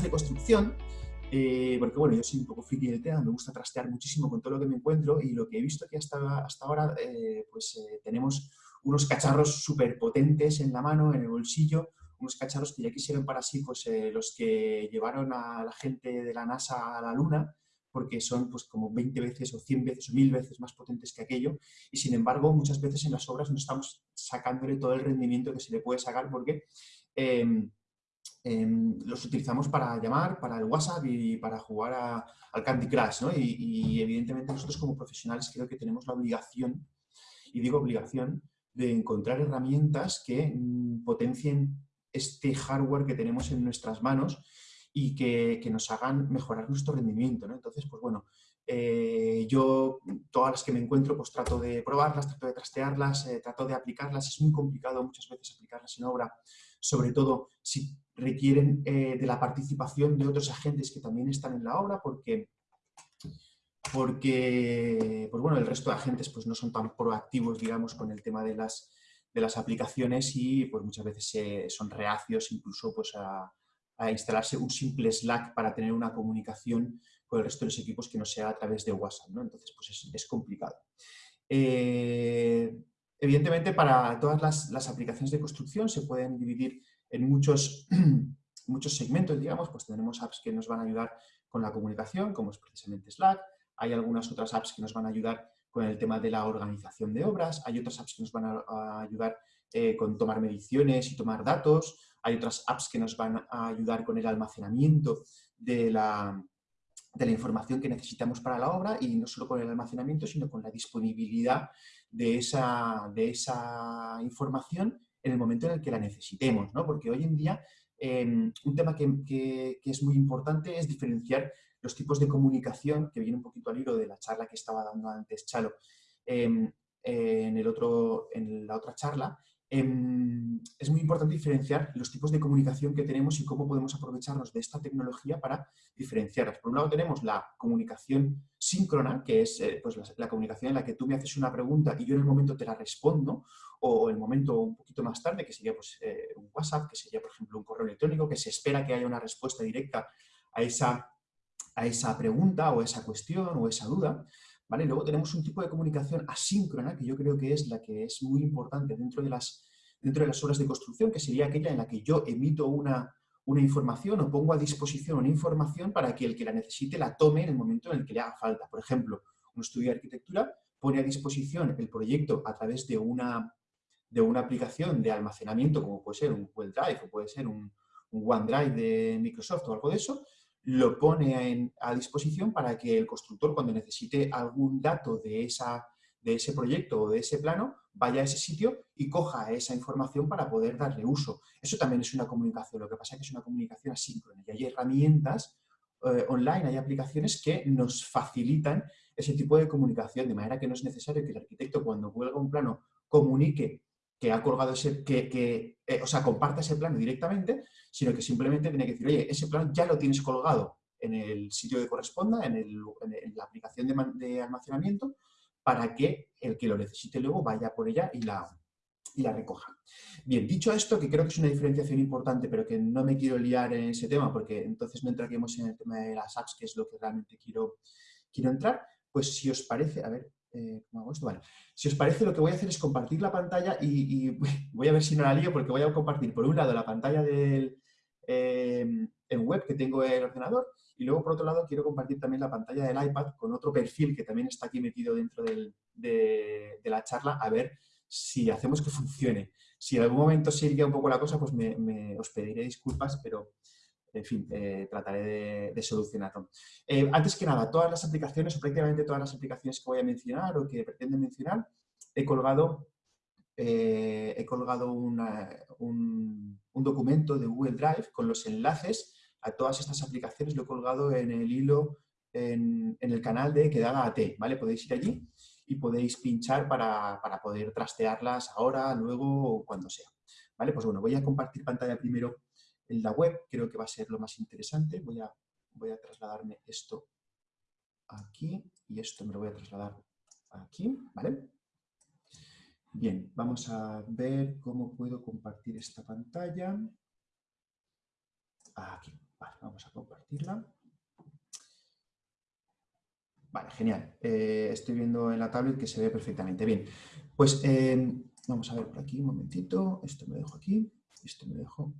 de, construcción, eh, porque bueno, yo soy un poco friki del tema, me gusta trastear muchísimo con todo lo que me encuentro y lo que he visto que hasta, hasta ahora eh, pues eh, tenemos unos cacharros súper potentes en la mano, en el bolsillo, unos cacharros que ya quisieron para sí pues, los que llevaron a la gente de la NASA a la Luna, porque son pues como 20 veces o 100 veces o 1000 veces más potentes que aquello. Y sin embargo muchas veces en las obras no estamos sacándole todo el rendimiento que se le puede sacar porque em, los utilizamos para llamar, para el WhatsApp y para jugar al Candy Crush, ¿no? y, y, evidentemente nosotros como profesionales creo que tenemos la obligación, y digo obligación, de encontrar herramientas que mm, potencien este hardware que tenemos en nuestras manos y que, nos hagan mejorar nuestro rendimiento. Entonces, pues bueno, eh, yo todas las que me encuentro pues trato de probarlas, trato de trastearlas, eh, trato de aplicarlas. Es muy complicado muchas veces aplicarlas en obra, sobre todo si requieren eh, de la participación de otros agentes que también están en la obra, porque porque pues bueno, el resto de agentes pues no son tan proactivos, digamos, con el tema de las, de las aplicaciones y pues muchas veces son reacios incluso pues a, a instalarse un simple Slack para tener una comunicación con el resto de los equipos que no sea a través de WhatsApp. ¿no? Entonces, pues es, complicado. Eh, evidentemente, para todas las, aplicaciones de construcción se pueden dividir en muchos, muchos segmentos, digamos, pues tenemos apps que nos van a ayudar con la comunicación, como es precisamente Slack, hay algunas otras apps que nos van a ayudar con el tema de la organización de obras, hay otras apps que nos van a, ayudar eh, con tomar mediciones y tomar datos, hay otras apps que nos van a ayudar con el almacenamiento de la, de la información que necesitamos para la obra y no solo con el almacenamiento, sino con la disponibilidad de esa, de esa información en el momento en el que la necesitemos, ¿no? Porque hoy en día em, un tema que, es muy importante es diferenciar los tipos de comunicación, que viene un poquito al hilo de la charla que estaba dando antes Chalo em, en, el otro, en la otra charla, es muy importante diferenciar los tipos de comunicación que tenemos y cómo podemos aprovecharnos de esta tecnología para diferenciarlas. Por un lado tenemos la comunicación síncrona, que es eh, pues la, comunicación en la que tú me haces una pregunta y yo en el momento te la respondo, o el momento un poquito más tarde, que sería pues, eh, un WhatsApp, que sería, por ejemplo, un correo electrónico, que se espera que haya una respuesta directa a esa, a esa pregunta o esa cuestión o esa duda. Luego tenemos un tipo de comunicación asíncrona, que yo creo que es la que es muy importante dentro de las, dentro de las obras de construcción, que sería aquella en la que yo emito una, una información o pongo a disposición una información para que el que la necesite la tome en el momento en el que le haga falta. Por ejemplo, un estudio de arquitectura pone a disposición el proyecto a través de una, de una aplicación de almacenamiento, como puede ser un Google Drive o puede ser un, un OneDrive de Microsoft o algo de eso, lo pone a disposición para que el constructor, cuando necesite algún dato de, esa, de ese proyecto o de ese plano, vaya a ese sitio y coja esa información para poder darle uso. Eso también es una comunicación, lo que pasa es que es una comunicación asíncrona y hay herramientas eh, online, hay aplicaciones que nos facilitan ese tipo de comunicación, de manera que no es necesario que el arquitecto cuando cuelga un plano comunique que ha colgado ese, que, eh, o sea, comparta ese plano directamente, sino que simplemente tiene que decir, oye, ese plano ya lo tienes colgado en el sitio que corresponda, en, la aplicación de, almacenamiento, para que el que lo necesite luego vaya por ella y la, y la recoja. Bien, dicho esto, que creo que es una diferenciación importante, pero que no me quiero liar en ese tema, porque entonces no entraríamos en el tema de las apps, que es lo que realmente quiero, quiero entrar, pues si os parece, a ver, eh, si os parece, lo que voy a hacer es compartir la pantalla y, voy a ver si no la lío porque voy a compartir por un lado la pantalla del, eh, web que tengo en el ordenador y luego por otro lado quiero compartir también la pantalla del iPad con otro perfil que también está aquí metido dentro de, la charla a ver si hacemos que funcione. Si en algún momento se iría un poco la cosa, pues me, os pediré disculpas, pero en fin, eh, trataré de, solucionarlo. Eh, antes que nada, todas las aplicaciones, o prácticamente todas las aplicaciones que voy a mencionar o que pretendo mencionar, he colgado, eh, he colgado un, documento de Google Drive con los enlaces a todas estas aplicaciones, lo he colgado en el hilo, en, el canal de Quedada AT, ¿vale? Podéis ir allí y podéis pinchar para, para poder trastearlas ahora, luego o cuando sea. ¿Vale? Pues bueno, voy a compartir pantalla primero en la web, creo que va a ser lo más interesante. Voy a, voy a trasladarme esto aquí y esto me lo voy a trasladar aquí, ¿vale? Bien, vamos a ver cómo puedo compartir esta pantalla. Aquí, vamos a compartirla. Vale, genial. Eh, estoy viendo en la tablet que se ve perfectamente. Bien, pues eh, vamos a ver por aquí un momentito. Esto me dejo aquí, esto me dejo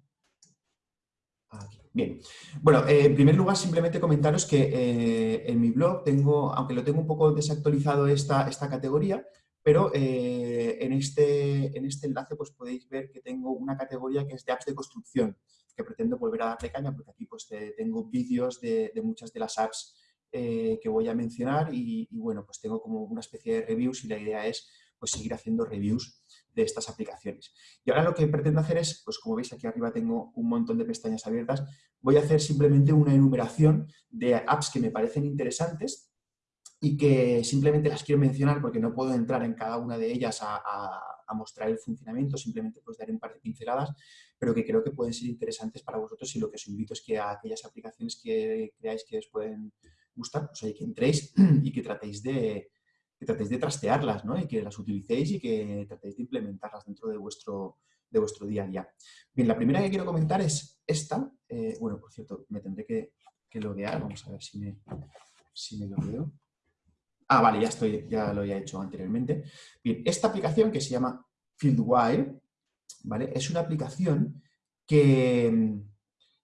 Bien, bueno, eh, en primer lugar simplemente comentaros que en mi blog tengo, aunque lo tengo un poco desactualizado esta, esta categoría, pero en, este, en este enlace pues podéis ver que tengo una categoría que es de apps de construcción, que pretendo volver a darle caña porque aquí pues tengo vídeos de, de muchas de las apps eh, que voy a mencionar y, bueno, pues tengo como una especie de reviews y la idea es pues seguir haciendo reviews de estas aplicaciones. Y ahora lo que pretendo hacer es, pues como veis aquí arriba tengo un montón de pestañas abiertas, voy a hacer simplemente una enumeración de apps que me parecen interesantes y que simplemente las quiero mencionar porque no puedo entrar en cada una de ellas a, mostrar el funcionamiento, simplemente pues daré un par de pinceladas, pero que creo que pueden ser interesantes para vosotros y lo que os invito es que a aquellas aplicaciones que creáis que os pueden gustan, o sea, que entréis y que tratéis de, que tratéis de trastearlas, ¿no? Y que las utilicéis y que tratéis de implementarlas dentro de vuestro, de vuestro día a día. Bien, la primera que quiero comentar es esta. Eh, bueno, por cierto, me tendré que, que, loguear. Vamos a ver si me, si me. Ah, vale, ya, estoy, ya lo había hecho anteriormente. Bien, esta aplicación que se llama FieldWire, ¿vale? Es una aplicación que,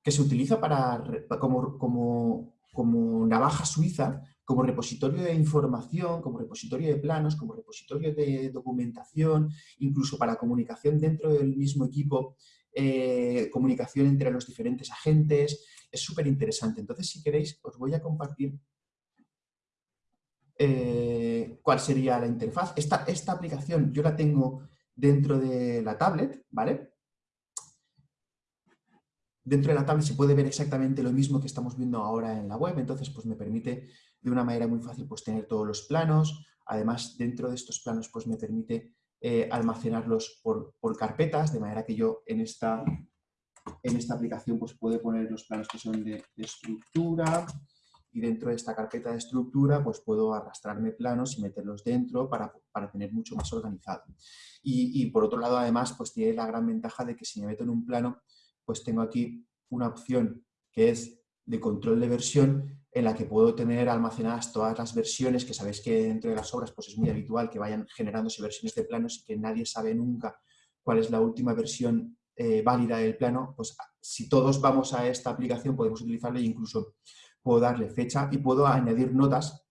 que se utiliza para, como, como como navaja suiza, como repositorio de información, como repositorio de planos, como repositorio de documentación, incluso para comunicación dentro del mismo equipo, eh, comunicación entre los diferentes agentes, es súper interesante. Entonces, si queréis, os voy a compartir eh, cuál sería la interfaz. Esta, esta aplicación yo la tengo dentro de la tablet, ¿vale? dentro de la tablet se puede ver exactamente lo mismo que estamos viendo ahora en la web, entonces pues me permite de una manera muy fácil pues tener todos los planos, además dentro de estos planos pues me permite eh, almacenarlos por, carpetas, de manera que yo en esta, en esta aplicación pues puedo poner los planos que son de, estructura y dentro de esta carpeta de estructura pues puedo arrastrarme planos y meterlos dentro para, tener mucho más organizado. Y, por otro lado además pues tiene la gran ventaja de que si me meto en un plano pues tengo aquí una opción que es de control de versión en la que puedo tener almacenadas todas las versiones, que sabéis que dentro de las obras pues es muy habitual que vayan generándose versiones de planos y que nadie sabe nunca cuál es la última versión eh, válida del plano, pues si todos vamos a esta aplicación podemos utilizarla e incluso puedo darle fecha y puedo añadir notas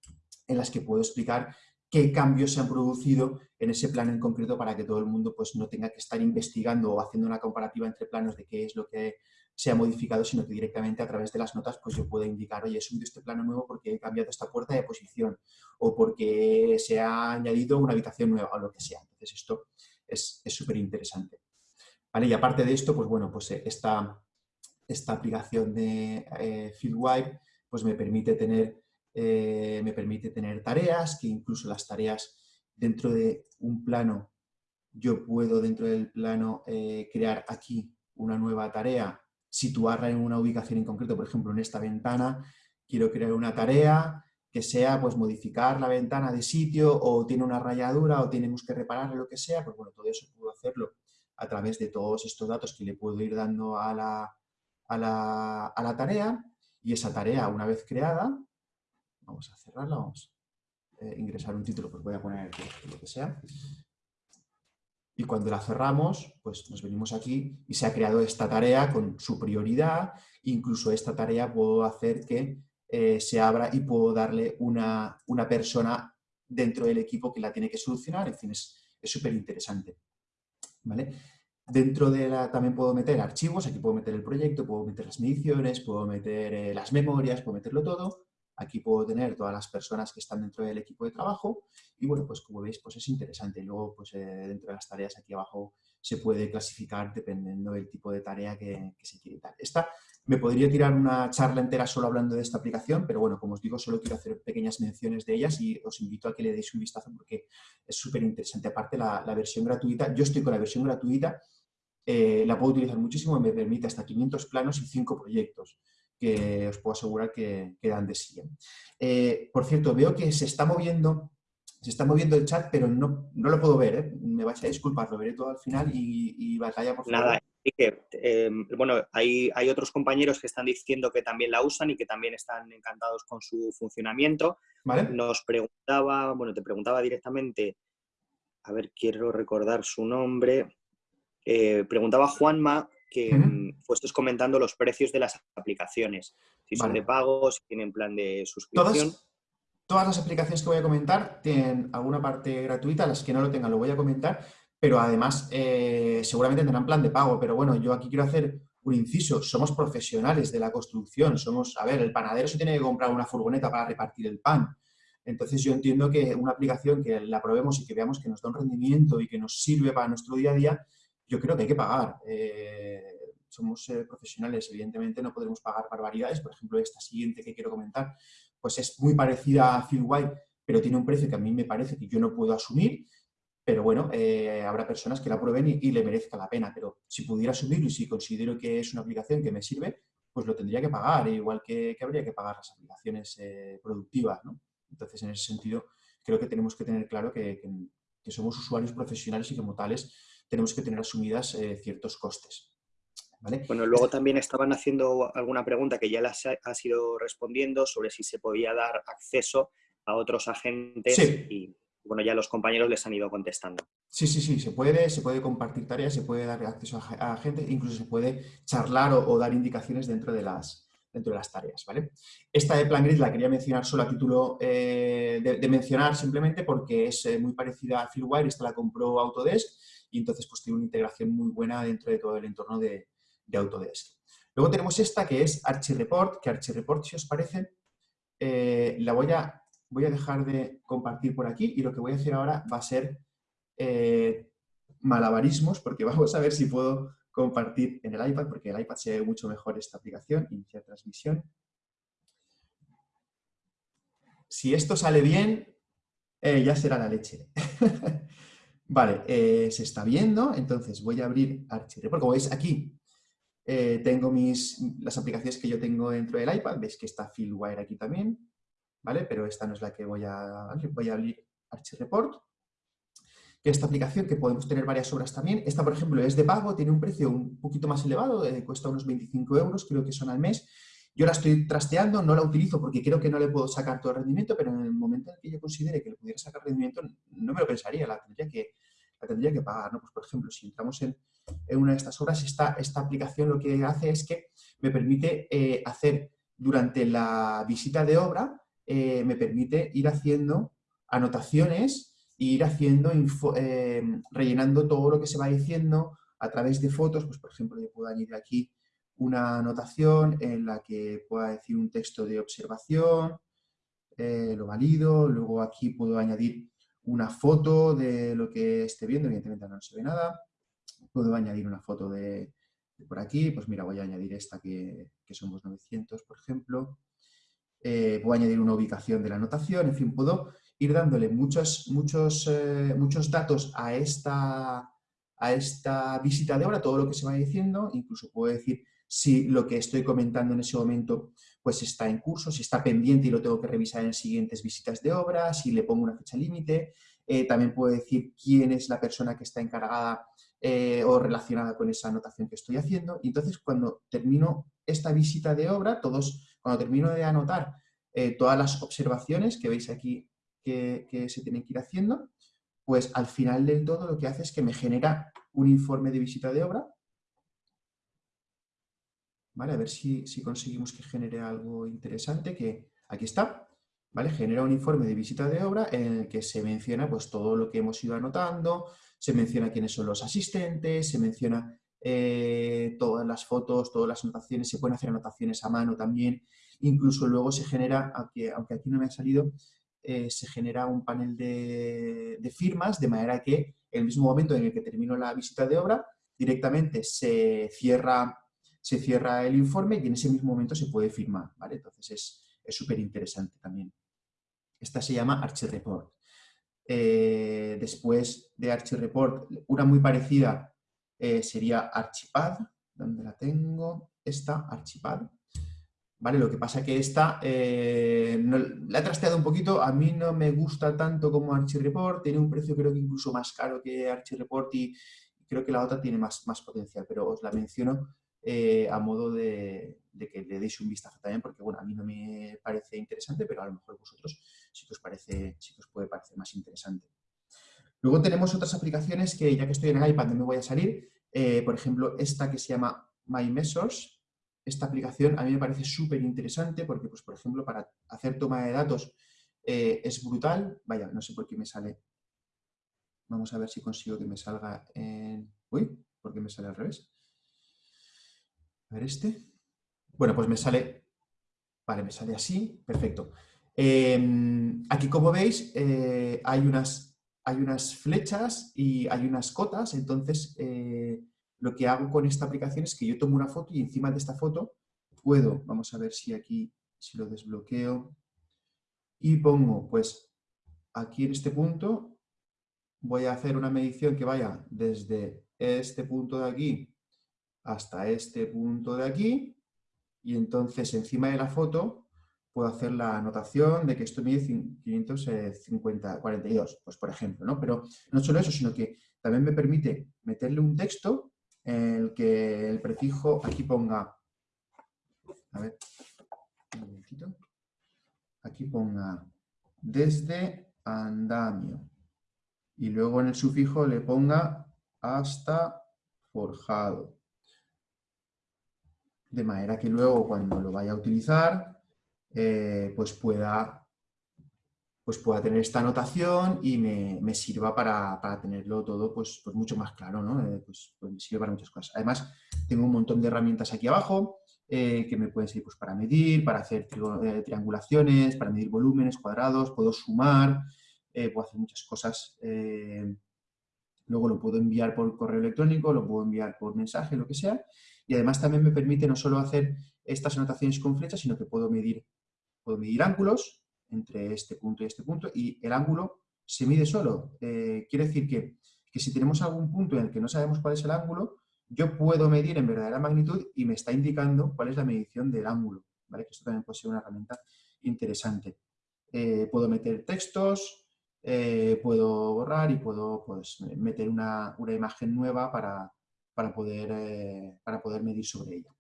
en las que puedo explicar qué cambios se han producido en ese plano en concreto para que todo el mundo pues, no tenga que estar investigando o haciendo una comparativa entre planos de qué es lo que se ha modificado, sino que directamente a través de las notas pues yo puedo indicar, oye, he subido este plano nuevo porque he cambiado esta puerta de posición o porque se ha añadido una habitación nueva o lo que sea. Entonces esto es súper interesante. ¿Vale? Y aparte de esto, pues bueno, pues eh, esta, esta aplicación de eh, FieldWire pues me permite tener eh, me permite tener tareas, que incluso las tareas dentro de un plano, yo puedo dentro del plano eh, crear aquí una nueva tarea, situarla en una ubicación en concreto, por ejemplo en esta ventana, quiero crear una tarea que sea pues modificar la ventana de sitio o tiene una rayadura o tenemos que repararle lo que sea, pues bueno, todo eso puedo hacerlo a través de todos estos datos que le puedo ir dando a la, a la, a la tarea y esa tarea una vez creada Vamos a cerrarla, vamos a eh, ingresar un título, pues voy a poner lo que sea. Y cuando la cerramos, pues nos venimos aquí y se ha creado esta tarea con su prioridad. Incluso esta tarea puedo hacer que eh, se abra y puedo darle una, una, persona dentro del equipo que la tiene que solucionar. En fin, es súper interesante. ¿Vale? Dentro de la también puedo meter archivos, aquí puedo meter el proyecto, puedo meter las mediciones, puedo meter eh, las memorias, puedo meterlo todo. Aquí puedo tener todas las personas que están dentro del equipo de trabajo y bueno, pues como veis, pues es interesante. Luego, pues eh, dentro de las tareas aquí abajo se puede clasificar dependiendo del tipo de tarea que, se quiere dar. Esta, me podría tirar una charla entera solo hablando de esta aplicación, pero bueno, como os digo, solo quiero hacer pequeñas menciones de ellas y os invito a que le deis un vistazo porque es súper interesante. Aparte, la, versión gratuita, yo estoy con la versión gratuita, eh, la puedo utilizar muchísimo, me permite hasta 500 planos y 5 proyectos que os puedo asegurar que, quedan de sí. Eh, por cierto, veo que se está moviendo se está moviendo el chat, pero no, no lo puedo ver, ¿eh? me vais a disculpar, lo veré todo al final y, y batalla, por favor. Nada, Em, bueno, hay, hay, otros compañeros que están diciendo que también la usan y que también están encantados con su funcionamiento. Nos preguntaba, bueno, te preguntaba directamente, a ver, quiero recordar su nombre. Eh, preguntaba Juanma que uh comentando los precios de las aplicaciones, si son de pago, si tienen plan de suscripción. Todas, las aplicaciones que voy a comentar tienen alguna parte gratuita, las que no lo tengan lo voy a comentar, pero además eh, seguramente tendrán plan de pago. Pero bueno, yo aquí quiero hacer un inciso, somos profesionales de la construcción, somos, a ver, el panadero se tiene que comprar una furgoneta para repartir el pan. Entonces yo entiendo que una aplicación que la probemos y que veamos que nos da un rendimiento y que nos sirve para nuestro día a día, yo creo que hay que pagar. Eh, somos eh, profesionales, evidentemente no podremos pagar barbaridades. Por ejemplo, esta siguiente que quiero comentar, pues es muy parecida a White, pero tiene un precio que a mí me parece que yo no puedo asumir. Pero bueno, eh, habrá personas que la prueben y, le merezca la pena. Pero si pudiera asumirlo y si considero que es una aplicación que me sirve, pues lo tendría que pagar, igual que, habría que pagar las aplicaciones productivas. Entonces, en ese sentido, creo que tenemos que tener claro que somos usuarios profesionales y como tales tenemos que tener asumidas eh, ciertos costes. Bueno, luego también estaban haciendo alguna pregunta que ya las ha, sido respondiendo sobre si se podía dar acceso a otros agentes y bueno, ya los compañeros les han ido contestando. Sí, sí, sí, se puede, se puede compartir tareas, se puede dar acceso a, agentes, incluso se puede charlar o, dar indicaciones dentro de las, dentro de las tareas, ¿vale? Esta de PlanGrid la quería mencionar solo a título eh, de, mencionar simplemente porque es eh, muy parecida a Fieldwire, esta la compró Autodesk y entonces pues tiene una integración muy buena dentro de todo el entorno de, Autodesk. Luego tenemos esta que es ArchiReport, que ArchiReport, si os parece, eh, la voy a, voy a dejar de compartir por aquí y lo que voy a hacer ahora va a ser eh, malabarismos, porque vamos a ver si puedo compartir en el iPad, porque el iPad se ve mucho mejor esta aplicación, iniciar transmisión. Si esto sale bien, eh, ya será la leche. Vale, se está viendo, entonces voy a abrir ArchiReport. Como veis aquí, eh, tengo mis, las aplicaciones que yo tengo dentro del iPad. Veis que está Fieldwire aquí también, ¿vale? Pero esta no es la que voy a Voy a abrir ArchiReport, que esta aplicación que podemos tener varias obras también. Esta, por ejemplo, es de pago, tiene un precio un poquito más elevado, eh, cuesta unos 25 euros, creo que son al mes. Yo la estoy trasteando, no la utilizo porque creo que no le puedo sacar todo el rendimiento, pero en el momento en que yo considere que le pudiera sacar rendimiento, no me lo pensaría, la tendría que, la tendría que pagar. ¿no? Pues, por ejemplo, si entramos en, una de estas obras, esta, esta, aplicación lo que hace es que me permite eh, hacer durante la visita de obra, eh, me permite ir haciendo anotaciones e ir haciendo, eh, rellenando todo lo que se va diciendo a través de fotos, pues por ejemplo yo puedo añadir aquí una anotación en la que pueda decir un texto de observación, lo valido, luego aquí puedo añadir una foto de lo que esté viendo, evidentemente no se ve nada, puedo añadir una foto de, por aquí, pues mira, voy a añadir esta que, somos 900, por ejemplo, eh, puedo añadir una ubicación de la anotación, en fin, puedo ir dándole muchos, muchos, eh, muchos datos a esta, a esta visita de obra, todo lo que se va diciendo, incluso puedo decir si lo que estoy comentando en ese momento pues está en curso, si está pendiente y lo tengo que revisar en siguientes visitas de obra, si le pongo una fecha límite, eh, también puedo decir quién es la persona que está encargada eh, o relacionada con esa anotación que estoy haciendo. Y entonces, cuando termino esta visita de obra, todos, cuando termino de anotar eh, todas las observaciones que veis aquí que, que, se tienen que ir haciendo, pues al final del todo lo que hace es que me genera un informe de visita de obra ¿vale? A ver si, conseguimos que genere algo interesante, que aquí está, ¿vale? Genera un informe de visita de obra en el que se menciona pues, todo lo que hemos ido anotando, se menciona quiénes son los asistentes, se menciona eh, todas las fotos, todas las anotaciones, se pueden hacer anotaciones a mano también, incluso luego se genera, aunque, aquí no me ha salido, eh, se genera un panel de, firmas, de manera que el mismo momento en el que termino la visita de obra, directamente se cierra se cierra el informe y en ese mismo momento se puede firmar, ¿vale? Entonces es súper interesante también. Esta se llama ArchiReport. Eh, después de ArchiReport, una muy parecida eh, sería Archipad, donde la tengo, esta, Archipad. ¿Vale? Lo que pasa que esta eh, la he trasteado un poquito, a mí no me gusta tanto como ArchiReport, tiene un precio creo que incluso más caro que ArchiReport y, creo que la otra tiene más, más potencial, pero os la menciono a modo de, que le deis un vistazo también, porque bueno, a mí no me parece interesante, pero a lo mejor vosotros que os, parece, que os puede parecer más interesante. Luego tenemos otras aplicaciones que ya que estoy en el iPad no me voy a salir, eh, por ejemplo, esta que se llama My Measures, esta aplicación a mí me parece súper interesante porque, pues, por ejemplo, para hacer toma de datos eh, es brutal. Vaya, no sé por qué me sale. Vamos a ver si consigo que me salga en... Uy, ¿por qué me sale al revés? A ver este. Bueno, pues me sale... Vale, me sale así. Perfecto. Em, aquí, como veis, eh, hay, unas, hay unas flechas y hay unas cotas. Entonces, eh, lo que hago con esta aplicación es que yo tomo una foto y encima de esta foto puedo, vamos a ver si aquí, si lo desbloqueo, y pongo, pues, aquí en este punto, voy a hacer una medición que vaya desde este punto de aquí hasta este punto de aquí, y entonces encima de la foto puedo hacer la anotación de que esto mide 550, 42, pues por ejemplo, ¿no? Pero no solo eso, sino que también me permite meterle un texto en el que el prefijo aquí ponga, a ver, un momentito, aquí ponga desde andamio y luego en el sufijo le ponga hasta forjado. De manera que luego cuando lo vaya a utilizar, eh, pues pueda pues pueda tener esta anotación y me, sirva para, tenerlo todo pues, pues mucho más claro, ¿no? Eh, pues, pues, me sirve para muchas cosas. Además, tengo un montón de herramientas aquí abajo eh, que me pueden servir pues, para medir, para hacer triangulaciones, para medir volúmenes, cuadrados, puedo sumar, puedo hacer muchas cosas. luego lo puedo enviar por correo electrónico, lo puedo enviar por mensaje, lo que sea. Y además también me permite no solo hacer estas anotaciones con flechas, sino que puedo medir, puedo medir ángulos, entre este punto y este punto y el ángulo se mide solo. Eh, quiere decir que, si tenemos algún punto en el que no sabemos cuál es el ángulo, yo puedo medir en verdadera magnitud y me está indicando cuál es la medición del ángulo. ¿vale? Que esto también puede ser una herramienta interesante. Eh, puedo meter textos, eh, puedo borrar y puedo pues, meter una, imagen nueva para, para, poder, para poder medir sobre ella.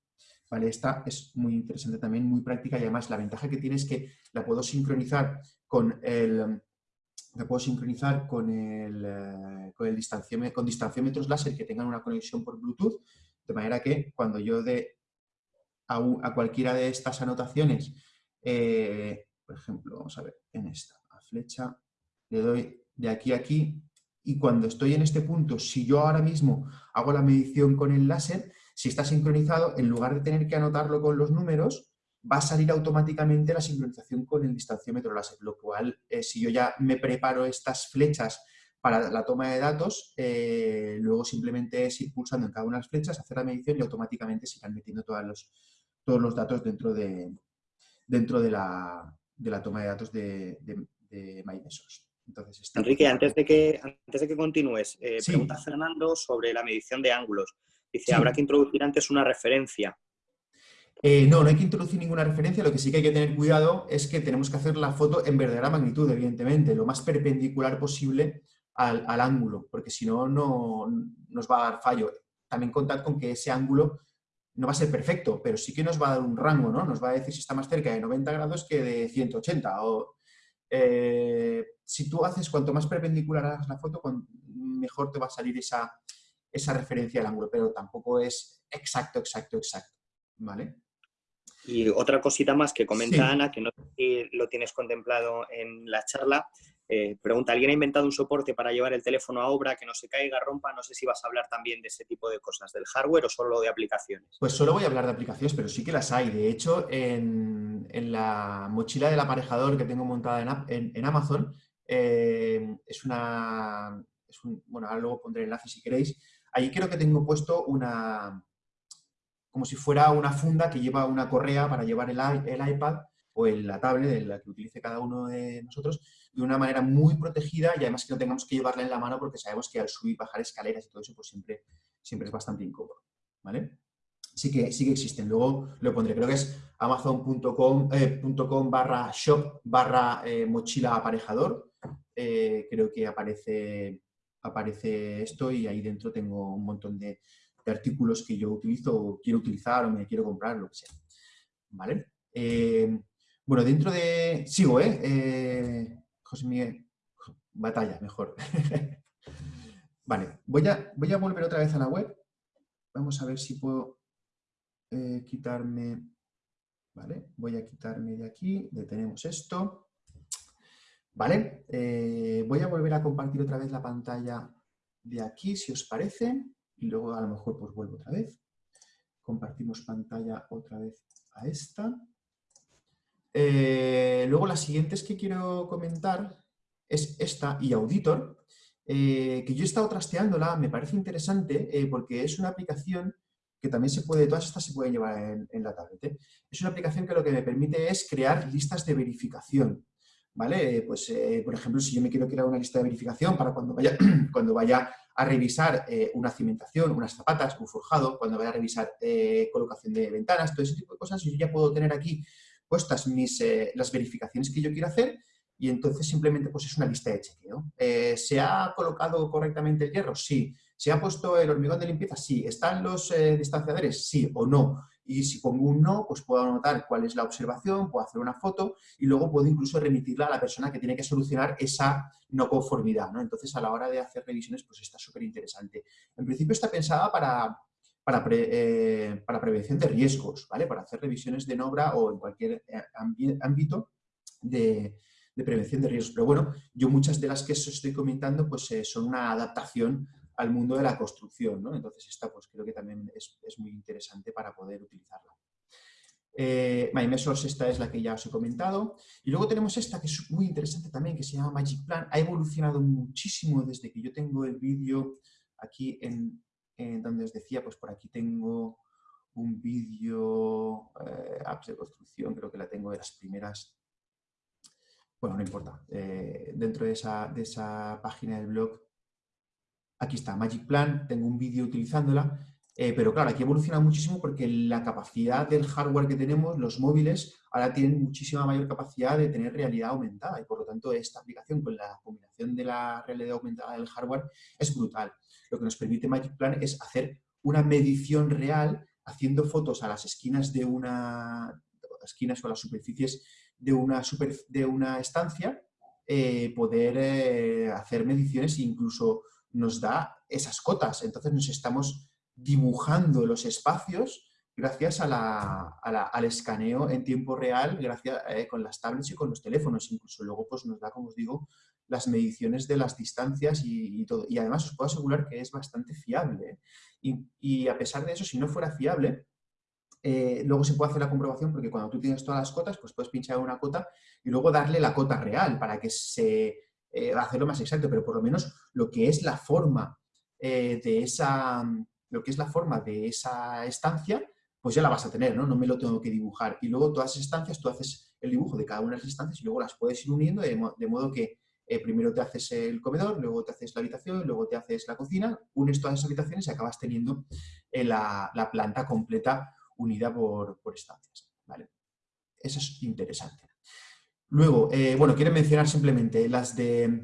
¿Vale? Esta es muy interesante también, muy práctica y además la ventaja que tiene es que la puedo sincronizar con el, la puedo sincronizar con el, eh, con, el distanciómetro, con distanciómetros láser que tengan una conexión por Bluetooth, de manera que cuando yo dé a, cualquiera de estas anotaciones, eh, por ejemplo, vamos a ver, en esta, a flecha, le doy de aquí a aquí, y cuando estoy en este punto, si yo ahora mismo hago la medición con el láser, si está sincronizado, en lugar de tener que anotarlo con los números, va a salir automáticamente la sincronización con el distanciómetro láser, lo cual, eh, si yo ya me preparo estas flechas para la toma de datos, eh, luego simplemente es ir pulsando en cada una de las flechas, hacer la medición y automáticamente se irán metiendo todos los, todos los datos dentro de, dentro de, la, toma de datos de, de, Entonces, Enrique, antes de que, antes de que continúes, eh, pregunta Fernando sobre la medición de ángulos. Dice, habrá que introducir antes una referencia. Eh, no, no hay que introducir ninguna referencia, lo que sí que hay que tener cuidado es que tenemos que hacer la foto en verdadera magnitud, evidentemente, lo más perpendicular posible al, ángulo, porque si no, no nos va a dar fallo. También contad con que ese ángulo no va a ser perfecto, pero sí que nos va a dar un rango, ¿no? Nos va a decir si está más cerca de 90 grados que de 180. O, eh, si tú haces cuanto más perpendicular hagas la foto, mejor te va a salir esa, esa referencia al ángulo, pero tampoco es exacto, exacto, exacto, ¿vale? Y otra cosita más que comenta Ana, que no lo tienes contemplado en la charla, eh, pregunta, ¿alguien ha inventado un soporte para llevar el teléfono a obra que no se caiga, rompa? No sé si vas a hablar también de ese tipo de cosas, del hardware o solo de aplicaciones. Pues solo voy a hablar de aplicaciones, pero sí que las hay. De hecho, en, la mochila del aparejador que tengo montada en, Amazon, eh, es una... bueno, ahora luego pondré el enlace si queréis, Ahí creo que tengo puesto una, como si fuera una funda que lleva una correa para llevar el, iPad o la tablet, de la que utilice cada uno de nosotros, de una manera muy protegida y además que no tengamos que llevarla en la mano porque sabemos que al subir bajar escaleras y todo eso, pues siempre, siempre es bastante incómodo. ¿vale? Sí que, sí existen. Luego lo pondré, creo que es amazon.com eh, barra shop barra eh, mochila aparejador. Eh, creo que aparece aparece esto y ahí dentro tengo un montón de, artículos que yo utilizo o quiero utilizar o me quiero comprar, lo que sea. ¿Vale? Eh, bueno, dentro de... Sigo, ¿eh? eh José Miguel. Batalla, mejor. vale, voy a, voy a volver otra vez a la web. Vamos a ver si puedo eh, quitarme... Vale, voy a quitarme de aquí, detenemos esto. Vale, eh, voy a volver a compartir otra vez la pantalla de aquí, si os parece, y luego a lo mejor pues vuelvo otra vez. Compartimos pantalla otra vez a esta. Eh, luego las siguientes que quiero comentar es esta y Auditor, eh, que yo he estado trasteándola, me parece interesante porque es una aplicación que también se puede, todas estas se pueden llevar en, la tablet. Es una aplicación que lo que me permite es crear listas de verificación. ¿Vale? Pues, eh, por ejemplo, si yo me quiero crear una lista de verificación para cuando vaya, cuando vaya a revisar eh, una cimentación, unas zapatas, un forjado, cuando vaya a revisar colocación de ventanas, todo ese tipo de cosas, yo ya puedo tener aquí puestas mis, las verificaciones que yo quiero hacer y entonces simplemente pues es una lista de chequeo. ¿Se ha colocado correctamente el hierro? Sí. ¿Se ha puesto el hormigón de limpieza? Sí. ¿Están los eh, distanciadores? Sí o no. Y si pongo un no, pues puedo anotar cuál es la observación, puedo hacer una foto y luego puedo incluso remitirla a la persona que tiene que solucionar esa no conformidad. ¿no? Entonces, a la hora de hacer revisiones, pues está súper interesante. En principio está pensada para, para, eh, prevención de riesgos, ¿vale? Para hacer revisiones de obra o en cualquier eh, ámbito de, prevención de riesgos. Pero bueno, yo muchas de las que os estoy comentando pues son una adaptación al mundo de la construcción. ¿no? Entonces esta pues creo que también es, muy interesante para poder utilizarla. Eh, esta es la que ya os he comentado. Y luego tenemos esta que es muy interesante también, que se llama Magic Plan. Ha evolucionado muchísimo desde que yo tengo el vídeo aquí en, donde os decía, pues por aquí tengo un vídeo, eh, apps de construcción, creo que la tengo de las primeras. Bueno, no importa. Eh, dentro de esa, de esa página del blog Aquí está, Magic Plan, tengo un vídeo utilizándola, eh, pero claro, aquí evoluciona muchísimo porque la capacidad del hardware que tenemos, los móviles, ahora tienen muchísima mayor capacidad de tener realidad aumentada y por lo tanto esta aplicación con la combinación de la realidad aumentada del hardware es brutal. Lo que nos permite Magic Plan es hacer una medición real haciendo fotos a las esquinas de una esquinas o las superficies de una, de una estancia, eh, poder eh, hacer mediciones e incluso nos da esas cotas. Entonces nos estamos dibujando los espacios gracias al escaneo en tiempo real, gracias eh, con las tablets y con los teléfonos. Incluso luego pues, nos da, como os digo, las mediciones de las distancias y, todo. Y además os puedo asegurar que es bastante fiable. Y, a pesar de eso, si no fuera fiable, eh, luego se puede hacer la comprobación porque cuando tú tienes todas las cotas, pues puedes pinchar una cota y luego darle la cota real para que se eh, hacerlo más exacto, pero por lo menos lo que es la forma eh, de esa lo que es la forma de esa estancia, pues ya la vas a tener, ¿no? No me lo tengo que dibujar. Y luego todas las estancias, tú haces el dibujo de cada una de las estancias y luego las puedes ir uniendo de, modo que eh, primero te haces el comedor, luego te haces la habitación, luego te haces la cocina, unes todas esas habitaciones y acabas teniendo eh, la, planta completa unida por, por estancias. ¿vale? Eso es interesante. Luego, eh, bueno, quiero mencionar simplemente las de...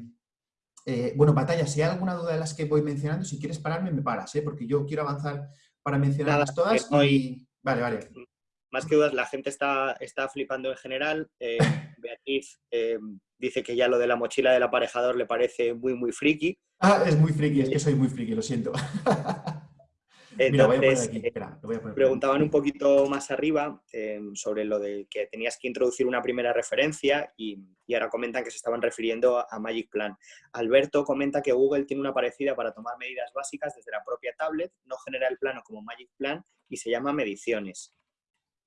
Eh, bueno, batalla, si hay alguna duda de las que voy mencionando, si quieres pararme, me paras, ¿eh? porque yo quiero avanzar para mencionarlas todas y... Vale, vale. Más que dudas, la gente está, está flipando en general. Beatriz dice que ya lo de la mochila del aparejador le parece muy, muy friki. Ah, es muy friki, es que soy muy friki, lo siento. preguntaban un poquito más arriba eh, sobre lo de que tenías que introducir una primera referencia y, ahora comentan que se estaban refiriendo a, Magic Plan. Alberto comenta que Google tiene una parecida para tomar medidas básicas desde la propia tablet, no genera el plano como Magic Plan y se llama mediciones.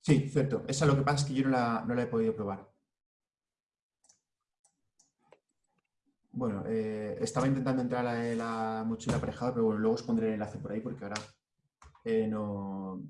Sí, cierto. Esa lo que pasa es que yo no la, he podido probar. Bueno, eh, estaba intentando entrar a la, la mochila aparejada, pero bueno, luego os pondré el enlace por ahí porque ahora eh, no,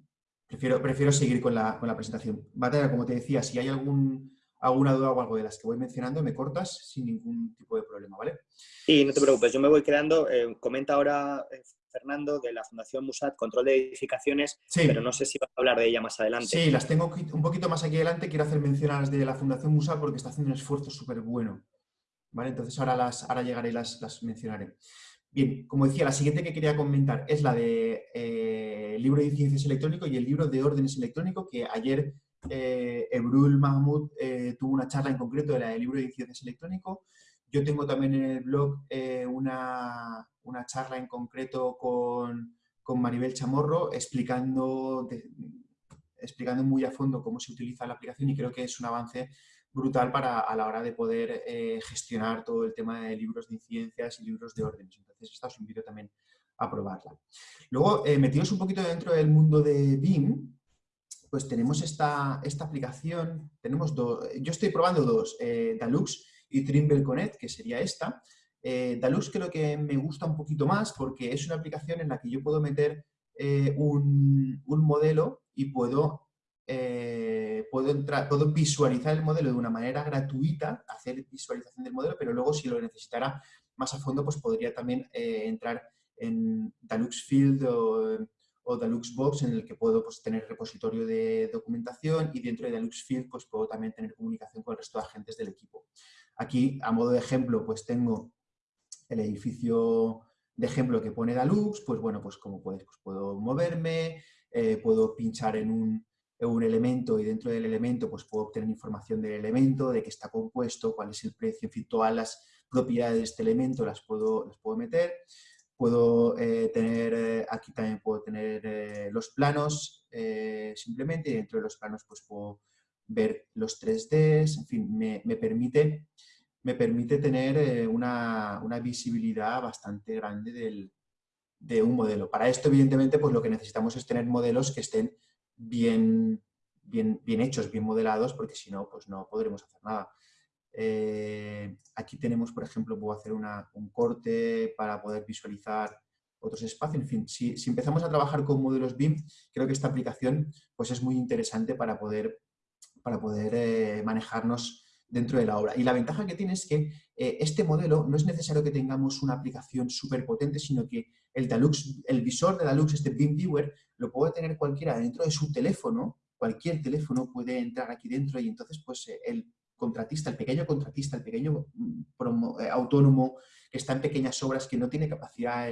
prefiero, prefiero seguir con la, presentación. Batalla, como te decía, si hay algún, alguna duda o algo de las que voy mencionando, me cortas sin ningún tipo de problema, ¿vale? Sí, no te preocupes, yo me voy quedando. Eh, comenta ahora eh, Fernando de la Fundación Musat, control de edificaciones, pero no sé si vas a hablar de ella más adelante. Sí, las tengo un poquito más aquí adelante. Quiero hacer mención a las de la Fundación Musat porque está haciendo un esfuerzo súper bueno. ¿Vale? Entonces ahora, las, ahora llegaré y las, las mencionaré. Bien, como decía, la siguiente que quería comentar es la de eh, libro de ciencias electrónico y el libro de órdenes electrónico, que ayer eh, Ebrul Mahmoud eh, tuvo una charla en concreto de la de libro de ciencias electrónico. Yo tengo también en el blog eh, una, una, charla en concreto con, con Maribel Chamorro explicando, explicando muy a fondo cómo se utiliza la aplicación y creo que es un avance brutal para a la hora de poder eh, gestionar todo el tema de libros de incidencias y libros de órdenes. Entonces, esta os invito también a probarla. Luego, eh, metidos un poquito dentro del mundo de BIM, pues tenemos esta, esta aplicación, tenemos dos, yo estoy probando dos, eh, Dalux y Trimble Connect, que sería esta. Eh, Dalux creo que me gusta un poquito más porque es una aplicación en la que yo puedo meter un, un modelo y puedo eh, puedo, entrar, puedo visualizar el modelo de una manera gratuita, hacer visualización del modelo, pero luego si lo necesitara más a fondo, pues podría también eh, entrar en Dalux Field o, Dalux Box, en el que puedo pues, tener repositorio de documentación y dentro de Dalux Field pues, puedo también tener comunicación con el resto de agentes del equipo. Aquí, a modo de ejemplo, pues tengo el edificio de ejemplo que pone Dalux, pues bueno, pues como puedes, pues puedo moverme, eh, puedo pinchar en un, un elemento y dentro del elemento pues puedo obtener información del elemento, de qué está compuesto, cuál es el precio, en fin, todas las propiedades de este elemento las puedo, las puedo meter. Puedo eh, tener, eh, aquí también puedo tener eh, los planos simplemente y dentro de los planos pues puedo ver los 3Ds, en fin, me, me permite, me permite tener una, una, visibilidad bastante grande del, de un modelo. Para esto, evidentemente, pues lo que necesitamos es tener modelos que estén bien, bien, bien hechos, bien modelados, porque si no, pues no podremos hacer nada. Eh, aquí tenemos, por ejemplo, puedo hacer un corte para poder visualizar otros espacios. En fin, si, empezamos a trabajar con modelos BIM, creo que esta aplicación pues, es muy interesante para poder, para poder eh, manejarnos dentro de la obra. Y la ventaja que tiene es que eh, este modelo no es necesario que tengamos una aplicación súper potente, sino que el, Dalux, el visor de Dalux, este BIM Viewer, lo puede tener cualquiera dentro de su teléfono, cualquier teléfono puede entrar aquí dentro y entonces pues eh, el contratista, el pequeño contratista, el pequeño mm, eh, autónomo que está en pequeñas obras, que no tiene capacidad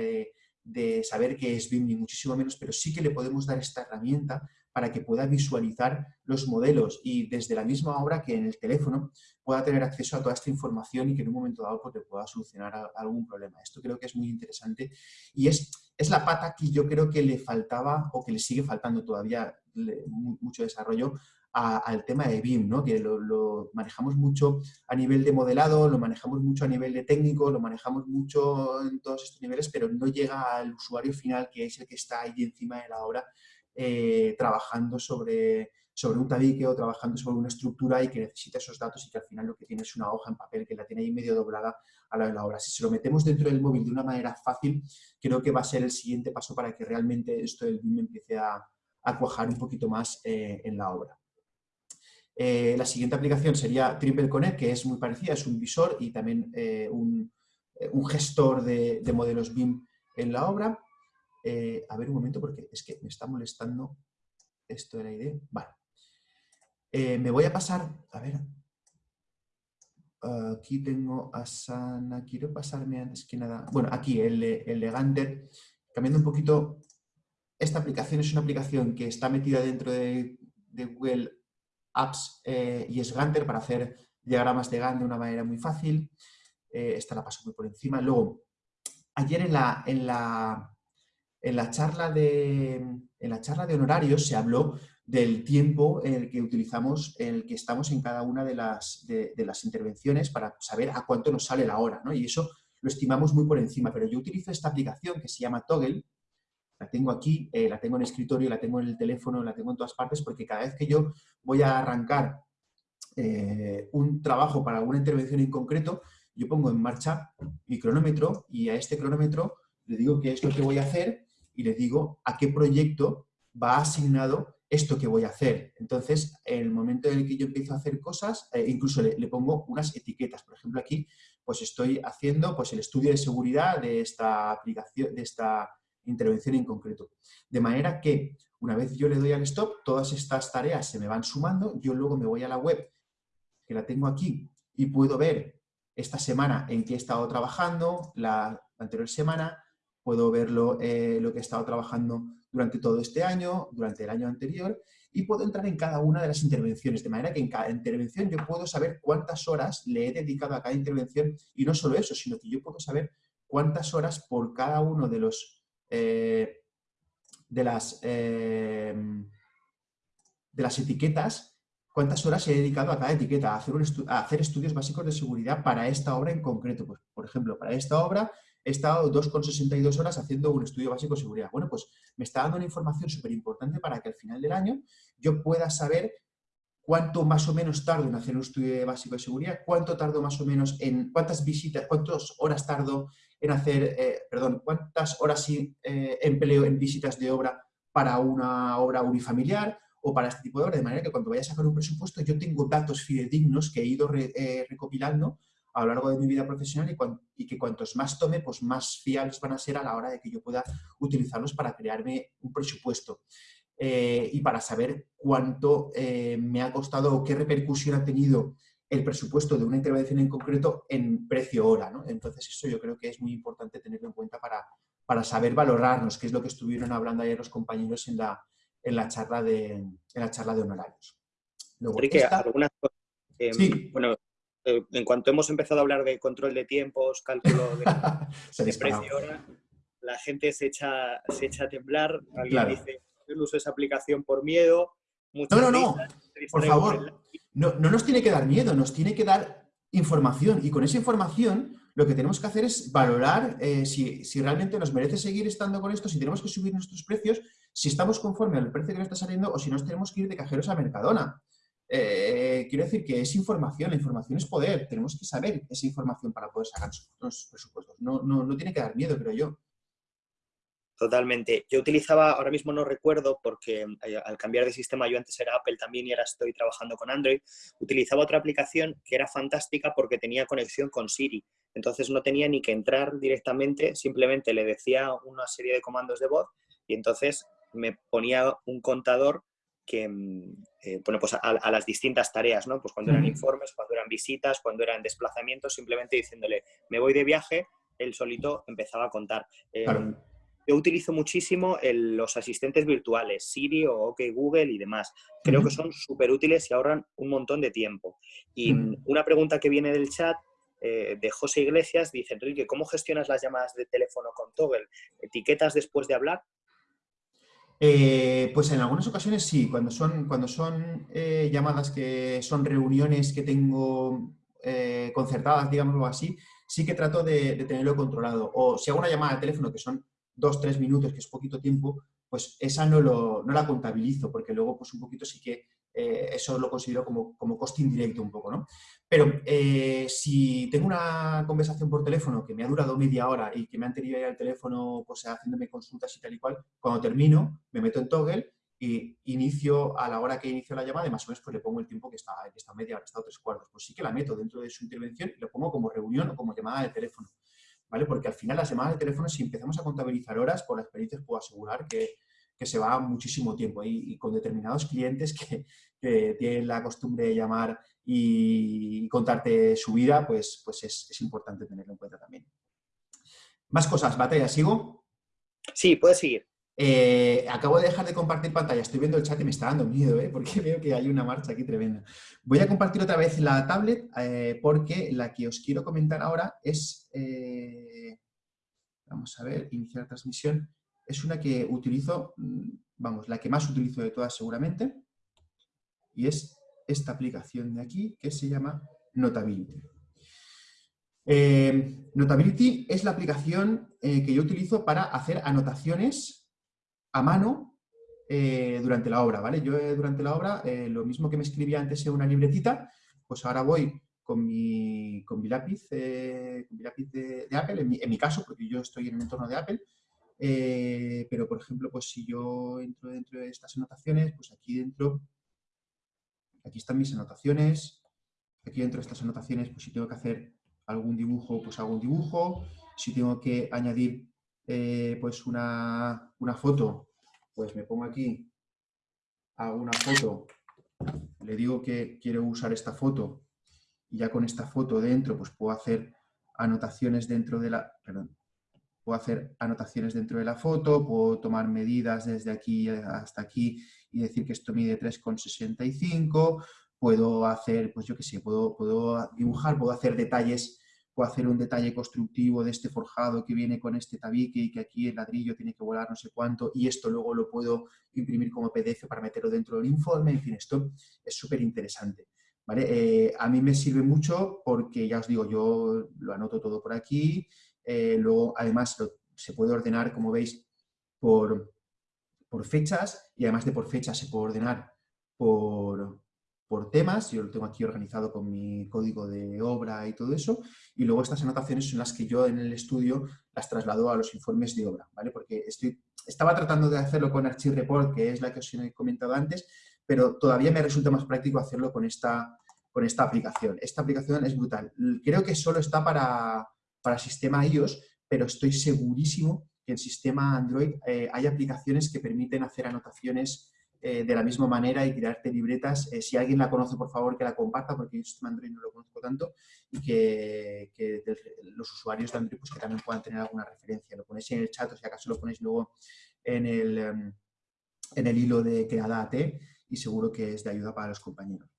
de saber qué es BIM ni muchísimo menos, pero sí que le podemos dar esta herramienta para que pueda visualizar los modelos y desde la misma obra que en el teléfono pueda tener acceso a toda esta información y que en un momento dado pues, pueda solucionar algún problema. Esto creo que es muy interesante y es, es la pata que yo creo que le faltaba o que le sigue faltando todavía mucho desarrollo al tema de BIM, ¿no? que lo, lo, manejamos mucho a nivel de modelado, lo manejamos mucho a nivel de técnico, lo manejamos mucho en todos estos niveles, pero no llega al usuario final, que es el que está ahí encima de la obra eh, trabajando sobre, sobre un tabique o trabajando sobre una estructura y que necesita esos datos y que al final lo que tiene es una hoja en papel que la tiene ahí medio doblada a la de la obra. Si se lo metemos dentro del móvil de una manera fácil, creo que va a ser el siguiente paso para que realmente esto del BIM empiece a, cuajar un poquito más eh, en la obra. Eh, la siguiente aplicación sería Triple Connect, que es muy parecida, es un visor y también un, un, gestor de, de modelos BIM en la obra. Eh, a ver un momento porque es que me está molestando esto de la idea. Vale. Eh, me voy a pasar, a ver, aquí tengo a Sana, quiero pasarme antes que nada, bueno, aquí el, el Ganter, cambiando un poquito, esta aplicación es una aplicación que está metida dentro de, Google Apps eh, y es Ganter para hacer diagramas de Gantt de una manera muy fácil. esta la paso muy por encima. Luego, ayer en la, en la, en la charla de, en la charla de honorarios se habló del tiempo en el que utilizamos, el que estamos en cada una de las, de, las intervenciones para saber a cuánto nos sale la hora, ¿no? Y eso lo estimamos muy por encima, pero yo utilizo esta aplicación que se llama Toggle, la tengo aquí, eh, la tengo en escritorio, la tengo en el teléfono, la tengo en todas partes, porque cada vez que yo voy a arrancar eh, un trabajo para alguna intervención en concreto, yo pongo en marcha mi cronómetro y a este cronómetro le digo qué es lo que voy a hacer y le digo a qué proyecto va asignado esto que voy a hacer. Entonces, en el momento en el que yo empiezo a hacer cosas, eh, incluso le, pongo unas etiquetas. Por ejemplo, aquí pues estoy haciendo pues, el estudio de seguridad de esta aplicación, de esta intervención en concreto. De manera que una vez yo le doy al stop, todas estas tareas se me van sumando, yo luego me voy a la web, que la tengo aquí, y puedo ver esta semana en qué he estado trabajando, la anterior semana, puedo ver eh, lo que he estado trabajando durante todo este año, durante el año anterior, y puedo entrar en cada una de las intervenciones, de manera que en cada intervención yo puedo saber cuántas horas le he dedicado a cada intervención, y no solo eso, sino que yo puedo saber cuántas horas por cada uno de los eh, de las eh, de las etiquetas, cuántas horas he dedicado a cada etiqueta, a hacer, a hacer estudios básicos de seguridad para esta obra en concreto. Pues, por ejemplo, para esta obra he estado 2,62 horas haciendo un estudio básico de seguridad. Bueno, pues me está dando una información súper importante para que al final del año yo pueda saber cuánto más o menos tardo en hacer un estudio básico de seguridad, cuánto tardo más o menos en, cuántas visitas, cuántas horas tardo en hacer, eh, perdón, cuántas horas eh, empleo en visitas de obra para una obra unifamiliar o para este tipo de obra, de manera que cuando vaya a sacar un presupuesto yo tengo datos fidedignos que he ido eh, recopilando a lo largo de mi vida profesional y, que cuantos más tome, pues más fiables van a ser a la hora de que yo pueda utilizarlos para crearme un presupuesto. Eh, y para saber cuánto eh, me ha costado o qué repercusión ha tenido el presupuesto de una intervención en concreto en precio hora. Entonces eso yo creo que es muy importante tenerlo en cuenta para, para saber valorarnos, que es lo que estuvieron hablando ayer los compañeros en la, en la, charla, de, en la charla de honorarios. Luego, algunas sí. bueno, en cuanto hemos empezado a hablar de control de tiempos, cálculo de, precio hora, la gente se echa, se echa a temblar, alguien dice, yo uso esa aplicación por miedo. No, no, no, por favor, no, nos tiene que dar miedo, nos tiene que dar información y con esa información lo que tenemos que hacer es valorar eh, si, si, realmente nos merece seguir estando con esto, si tenemos que subir nuestros precios, si estamos conforme al precio que nos está saliendo o si nos tenemos que ir de cajeros a Mercadona. Eh, quiero decir que es información, la información es poder, tenemos que saber esa información para poder sacar nuestros presupuestos. No, no, no tiene que dar miedo, creo yo. Totalmente. Yo utilizaba, ahora mismo no recuerdo, porque eh, al cambiar de sistema yo antes era Apple también y ahora estoy trabajando con Android, utilizaba otra aplicación que era fantástica porque tenía conexión con Siri. Entonces no tenía ni que entrar directamente, simplemente le decía una serie de comandos de voz y entonces me ponía un contador que, mm, eh, bueno, pues a, las distintas tareas, ¿no? Pues cuando eran informes, cuando eran visitas, cuando eran desplazamientos, simplemente diciéndole, me voy de viaje, él solito empezaba a contar. Em, yo utilizo muchísimo los asistentes virtuales, Siri o OK Google y demás. Creo que son súper útiles y ahorran un montón de tiempo. Y una pregunta que viene del chat eh, de José Iglesias dice, Enrique, ¿cómo gestionas las llamadas de teléfono con Toggle? ¿Etiquetas después de hablar? Eh, pues en algunas ocasiones sí, cuando son, cuando son eh, llamadas que son reuniones que tengo eh, concertadas, digámoslo así, sí que trato de, tenerlo controlado. O si hago una llamada de teléfono que son dos, tres minutos, que es poquito tiempo, pues esa no, lo, no la contabilizo, porque luego pues un poquito sí que eso lo considero como, como coste indirecto un poco, ¿no? Pero eh, si tengo una conversación por teléfono que me ha durado media hora y que me han tenido ahí al teléfono pues, haciéndome consultas y tal y cual, cuando termino me meto en Toggle y inicio a la hora que inicio la llamada y más o menos pues le pongo el tiempo que está, que está media hora, está tres cuartos. Pues sí que la meto dentro de su intervención y lo pongo como reunión o como llamada de teléfono. ¿Vale? Porque al final las llamadas de teléfono, si empezamos a contabilizar horas, por la experiencia puedo asegurar que, que se va muchísimo tiempo y, con determinados clientes que, que, tienen la costumbre de llamar y contarte su vida, pues, pues es, importante tenerlo en cuenta también. Más cosas, Batalla, ¿sigo? Sí, puedes seguir. Eh, acabo de dejar de compartir pantalla, estoy viendo el chat y me está dando miedo, ¿eh? porque veo que hay una marcha aquí tremenda. Voy a compartir otra vez la tablet eh, porque la que os quiero comentar ahora es, vamos a ver, iniciar transmisión, es una que utilizo, mm, vamos, la que más utilizo de todas seguramente, y es esta aplicación de aquí que se llama Notability. Eh, Notability es la aplicación eh, que yo utilizo para hacer anotaciones a mano eh, durante la obra, ¿vale? Yo durante la obra, lo mismo que me escribía antes en una libretita, pues ahora voy con mi, con mi lápiz, con mi lápiz de, Apple, en mi, en mi, caso, porque yo estoy en el entorno de Apple, pero por ejemplo, pues si yo entro dentro de estas anotaciones, pues aquí dentro Aquí están mis anotaciones. Aquí dentro de estas anotaciones, pues si tengo que hacer algún dibujo, pues hago un dibujo. Si tengo que añadir eh, pues una, foto, pues me pongo aquí, hago una foto, le digo que quiero usar esta foto y ya con esta foto dentro pues puedo hacer anotaciones dentro de la... Perdón, puedo hacer anotaciones dentro de la foto, puedo tomar medidas desde aquí hasta aquí y decir que esto mide 3,65, puedo hacer, pues yo qué sé, puedo, puedo dibujar, puedo hacer detalles puedo hacer un detalle constructivo de este forjado que viene con este tabique y que aquí el ladrillo tiene que volar no sé cuánto y esto luego lo puedo imprimir como PDF para meterlo dentro del informe, en fin, esto es súper interesante. ¿vale? Eh, a mí me sirve mucho porque, ya os digo, yo lo anoto todo por aquí, eh, luego además se puede ordenar, como veis, por, por fechas y además de por fechas se puede ordenar por, por temas, yo lo tengo aquí organizado con mi código de obra y todo eso, y luego estas anotaciones son las que yo en el estudio las traslado a los informes de obra, ¿vale? Porque estoy, estaba report, de hacerlo con Archireport, que es la que os he comentado antes, pero todavía me resulta más práctico hacerlo con esta, con esta aplicación. Esta aplicación es brutal. Creo que solo está para, para sistema iOS, pero estoy segurísimo que en sistema Android eh, hay aplicaciones que permiten hacer anotaciones eh, de la misma manera y crearte libretas. Eh, si alguien la conoce, por favor, que la comparta, porque yo este Android no lo conozco tanto, y que, los usuarios de Android pues, que también puedan tener alguna referencia. Lo ponéis en el chat o si acaso lo ponéis luego en el, em, en el hilo de Creada y seguro que es de ayuda para los compañeros.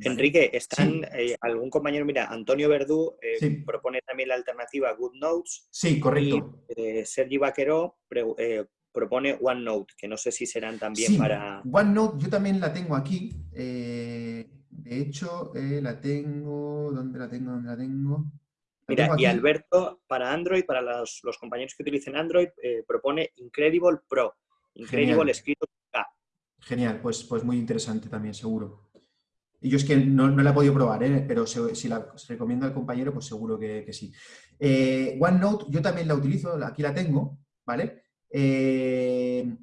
Enrique, ¿están eh, algún compañero? Mira, Antonio Verdú propone también la alternativa Good Notes. Sí, correcto. Y, Sergi Vaqueró propone OneNote, que no sé si serán también sí, para... OneNote yo también la tengo aquí. Eh, de hecho, eh, la tengo... ¿Dónde la tengo? ¿Dónde la tengo? Mira, y Alberto, para Android, para los, compañeros que utilicen Android, eh, propone Incredible Pro. Incredible escrito K. Genial, pues, pues muy interesante también, seguro. Y yo es que no, no la he podido probar, pero si la recomiendo al compañero, pues seguro que, que sí. OneNote yo también la utilizo, aquí la tengo, ¿vale? Eh,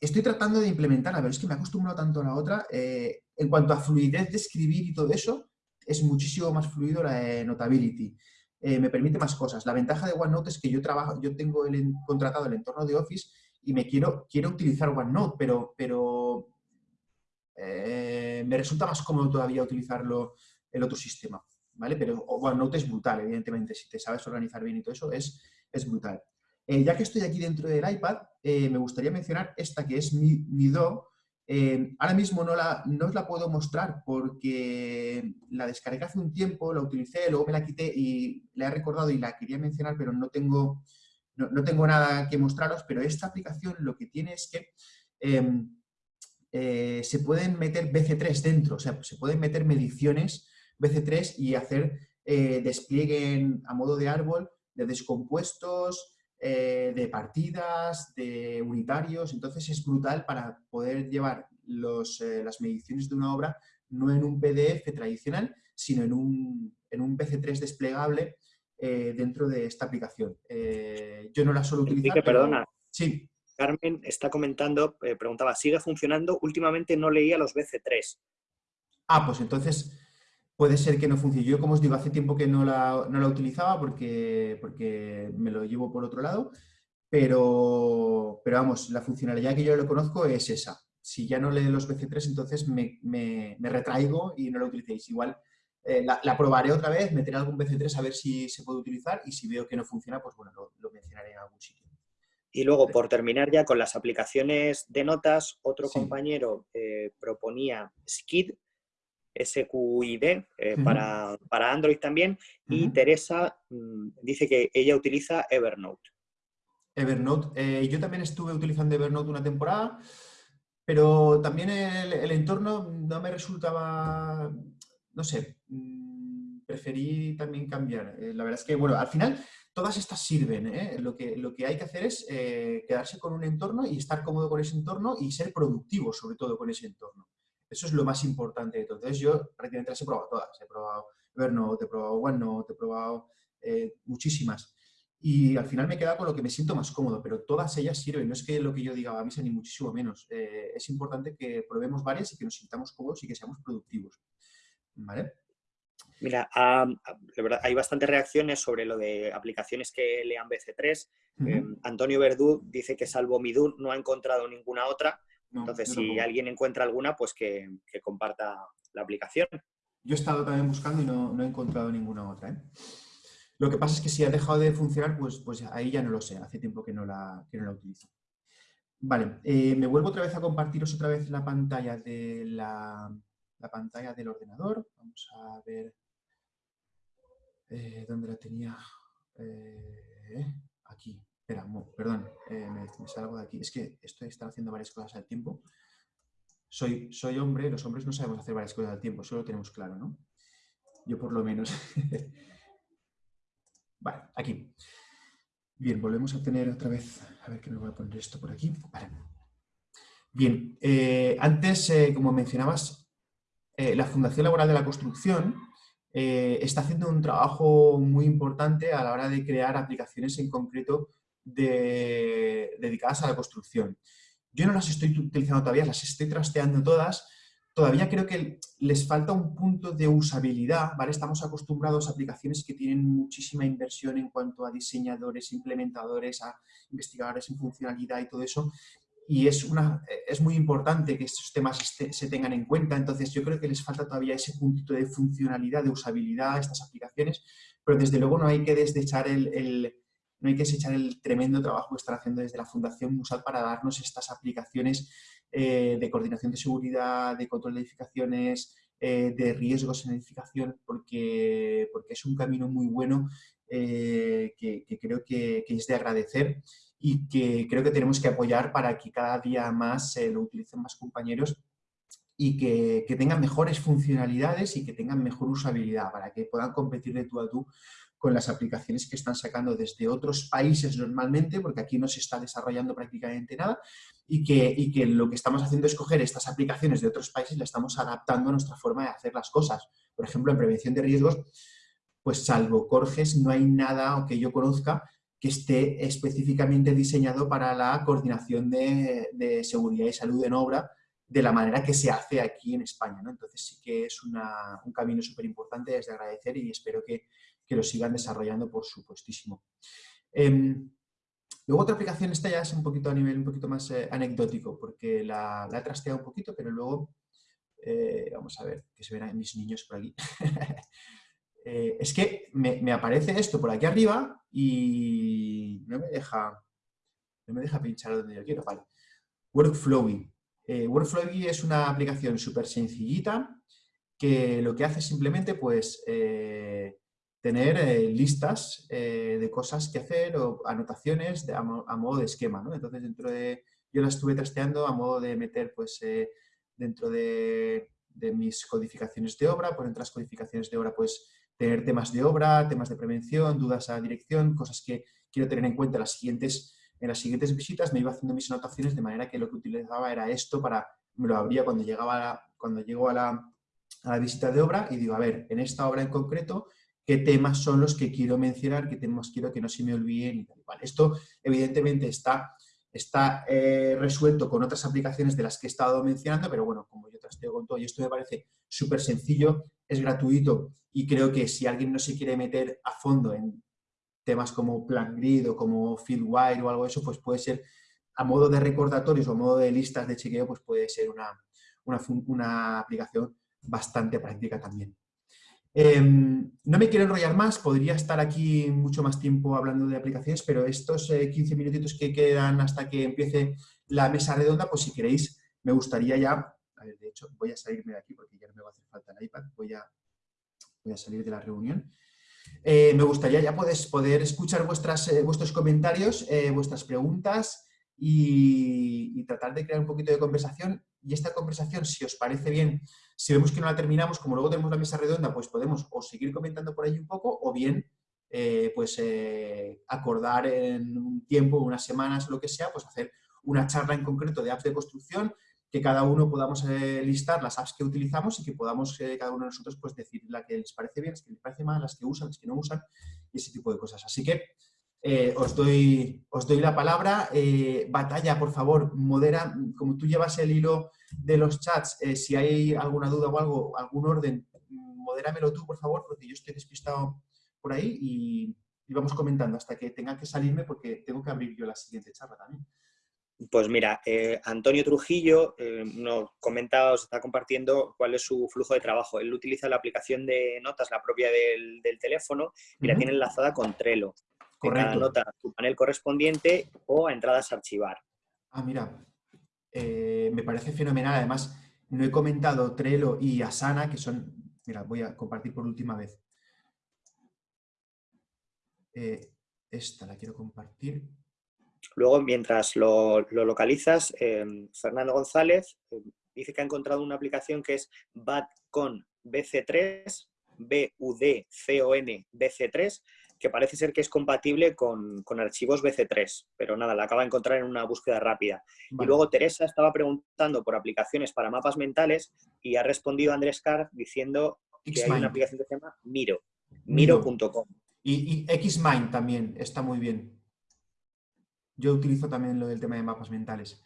estoy tratando de implementarla, pero es que me acostumbro tanto a la otra. Eh, en cuanto a fluidez de escribir y todo eso, es muchísimo más fluido la Notability. Eh, me permite más cosas. La ventaja de OneNote es que yo trabajo, yo tengo el, contratado el entorno de Office y me quiero, quiero utilizar OneNote, pero, pero me resulta más cómodo todavía utilizarlo el otro sistema. ¿vale? Pero OneNote es brutal, evidentemente. Si te sabes organizar bien y todo eso, es, es brutal. Eh, ya que estoy aquí dentro del iPad, eh, me gustaría mencionar esta que es mi, mi Do. Eh, ahora mismo no, la, no os la puedo mostrar porque la descargué hace un tiempo, la utilicé, luego me la quité y la he recordado y la quería mencionar, pero no tengo, no, tengo nada que mostraros, pero esta aplicación lo que tiene es que em, se pueden meter BC3 dentro, o sea, se pueden meter mediciones BC3 y hacer despliegue a modo de árbol de descompuestos, eh, de partidas, de unitarios, entonces es brutal para poder llevar eh, las mediciones de una obra no en un PDF tradicional, sino en un, en un PC3 desplegable eh, dentro de esta aplicación. yo no la suelo utilizar. perdona. Sí. Carmen está comentando, preguntaba, ¿sigue funcionando? Últimamente no leía los BC3. Ah, pues entonces puede ser que no funcione. Yo, como os digo, hace tiempo que no la, no la utilizaba porque, porque me lo llevo por otro lado, pero, pero vamos, la funcionalidad que yo lo conozco es esa. Si ya no lee los BC3, entonces me, me, retraigo y no lo utilicéis. Igual eh, la, probaré otra vez, meteré algún BC3 a ver si se puede utilizar y si veo que no funciona, pues bueno, lo, mencionaré en algún sitio. Y luego, por terminar ya con las aplicaciones de notas, otro compañero eh, proponía Skid, SQID eh, para, Android también. Y Teresa mm, dice que ella utiliza Evernote. Evernote. Eh, yo también estuve utilizando Evernote una temporada, pero también el, entorno no me resultaba, no sé, preferí también cambiar. Eh, la verdad es que, bueno, al final todas estas sirven. Lo, que, lo que hay que hacer es quedarse con un entorno y estar cómodo con ese entorno y ser productivo, sobre todo, con ese entorno. Eso es lo más importante. Entonces yo prácticamente las he probado todas. He probado Evernote, he probado OneNote, he probado eh, muchísimas. Y al final me he quedado con lo que me siento más cómodo, pero todas ellas sirven. No es que lo que yo diga a mí sea ni muchísimo menos. Eh, es importante que probemos varias y que nos sintamos cómodos y que seamos productivos. ¿Vale? Mira, verdad, hay bastantes reacciones sobre lo de aplicaciones que lean BC3. Em, Antonio Verdú dice que salvo Midur no ha encontrado ninguna otra. Entonces, si alguien encuentra alguna, pues que, comparta la aplicación. Yo he estado también buscando y no, he encontrado ninguna otra. ¿eh? Lo que pasa es que si ha dejado de funcionar, pues, pues ahí ya no lo sé. Hace tiempo que no la, que no la utilizo. Vale, eh, me vuelvo otra vez a compartiros otra vez la pantalla de la, pantalla del ordenador. Vamos a ver eh, dónde la tenía. Eh, aquí. Espera, perdón, me, salgo de aquí. Es que estoy estar haciendo varias cosas al tiempo. Soy, soy hombre, los hombres no sabemos hacer varias cosas al tiempo, eso lo tenemos claro, ¿no? Yo por lo menos. vale, aquí. Bien, volvemos a tener otra vez, a ver que me voy a poner esto por aquí. Bien, eh, antes, eh, como mencionabas, eh, la Fundación Laboral de la Construcción está haciendo un trabajo muy importante a la hora de crear aplicaciones en concreto dedicadas a la construcción. Yo no las estoy utilizando todavía, las estoy trasteando todas, todavía creo que les falta un punto de usabilidad, ¿vale? Estamos acostumbrados a aplicaciones que tienen muchísima inversión en cuanto a diseñadores, implementadores, a investigadores en funcionalidad y todo eso, y es, una, es muy importante que estos temas se tengan en cuenta, entonces yo creo que les falta todavía ese puntito de funcionalidad, de usabilidad a estas aplicaciones, pero desde luego no hay que desechar el, no hay que desechar el tremendo trabajo que están haciendo desde la Fundación Musal para darnos estas aplicaciones eh, de coordinación de seguridad, de control de edificaciones, eh, de riesgos en edificación, porque, porque es un camino muy bueno eh, que, creo que, es de agradecer y que creo que tenemos que apoyar para que cada día más lo utilicen más compañeros y que, que, tengan mejores funcionalidades y que tengan mejor usabilidad para que puedan competir de tú a tú con las aplicaciones que están sacando desde otros países normalmente, porque aquí no se está desarrollando prácticamente nada, y que, que lo que estamos haciendo es coger estas aplicaciones de otros países y las estamos adaptando a nuestra forma de hacer las cosas. Por ejemplo, en prevención de riesgos, pues salvo Corges, no hay nada que yo conozca que esté específicamente diseñado para la coordinación de, seguridad y salud en obra de la manera que se hace aquí en España. Entonces sí que es un camino súper importante, desde agradecer y espero que, que lo sigan desarrollando, por supuestísimo. Em, luego otra aplicación, esta ya es un poquito a nivel un poquito más eh, anecdótico, porque la, la, he trasteado un poquito, pero luego, eh, vamos a ver, que se ven mis niños por aquí. Eh, es que me, aparece esto por aquí arriba y no me deja, no me deja pinchar donde yo quiero, vale. Workflowy. Workflowy es una aplicación súper sencillita que lo que hace simplemente pues tener eh, listas eh, de cosas que hacer o anotaciones a, modo de esquema. ¿no? Entonces, dentro de, yo la estuve trasteando a modo de meter pues, eh, dentro de, mis codificaciones de obra, por entre las codificaciones de obra, pues tener temas de obra, temas de prevención, dudas a dirección, cosas que quiero tener en cuenta en las siguientes, en las siguientes visitas, me iba haciendo mis anotaciones de manera que lo que utilizaba era esto para, me lo abría cuando llegaba, cuando llego a la, a la visita de obra y digo, a ver, en esta obra en concreto, qué temas son los que quiero mencionar, qué temas quiero que no se me olviden y tal. Esto evidentemente está, está eh, resuelto con otras aplicaciones de las que he estado mencionando, pero bueno, como yo trasteo con todo y esto me parece súper sencillo, es gratuito y creo que si alguien no se quiere meter a fondo en temas como Plan Grid o como Fieldwire o algo de eso, pues puede ser a modo de recordatorios o a modo de listas de chequeo, pues puede ser una, una aplicación bastante práctica también. Em, no me quiero enrollar más, podría estar aquí mucho más tiempo hablando de aplicaciones, pero estos 15 eh, minutitos que quedan hasta que empiece la mesa redonda, pues si queréis, me gustaría ya, a ver, de hecho, voy a salirme de aquí porque ya no me va a hacer falta el iPad, voy a, salir de la reunión. Eh, me gustaría ya poder, poder escuchar eh, vuestros comentarios, vuestras preguntas y tratar de crear un poquito de conversación. Y esta conversación, si os parece bien, si vemos que no la terminamos, como luego tenemos la mesa redonda, pues podemos o seguir comentando por ahí un poco o bien eh, pues eh, acordar en un tiempo, unas semanas, lo que sea, pues hacer una charla en concreto de apps de construcción, que cada uno podamos eh, listar las apps que utilizamos y que podamos cada uno de nosotros pues decir la que les parece bien, las que les parece mal, las que usan, las que no usan y ese tipo de cosas. Así que os, doy, os doy la palabra. batalla, por favor, modera, como tú llevas el hilo de los chats, eh, si hay alguna duda o algo, algún orden, modéramelo tú, por favor, porque yo estoy despistado por ahí y, vamos comentando hasta que tenga que salirme porque tengo que abrir yo la siguiente charla también. Pues mira, eh, Antonio Trujillo eh, nos comenta, os está compartiendo cuál es su flujo de trabajo. Él utiliza la aplicación de notas, la propia del, teléfono, y la tiene enlazada con Trello. Correcto. Cada nota su panel correspondiente o a entradas a archivar. Ah, mira, eh, me parece fenomenal. Además, no he comentado Trello y Asana, que son... Mira, voy a compartir por última vez. esta la quiero compartir. Luego, mientras lo, localizas, em, Fernando González dice que ha encontrado una aplicación que es BATCON BC3, B-U-D-C-O-N BC3, que parece ser que es compatible con, archivos BC3, pero nada, la acaba de encontrar en una búsqueda rápida. Y luego Teresa estaba preguntando por aplicaciones para mapas mentales y ha respondido Andrés Carr diciendo que hay una aplicación que se llama Miro, miro.com. Y, y Xmind también está muy bien. Yo utilizo también lo del tema de mapas mentales.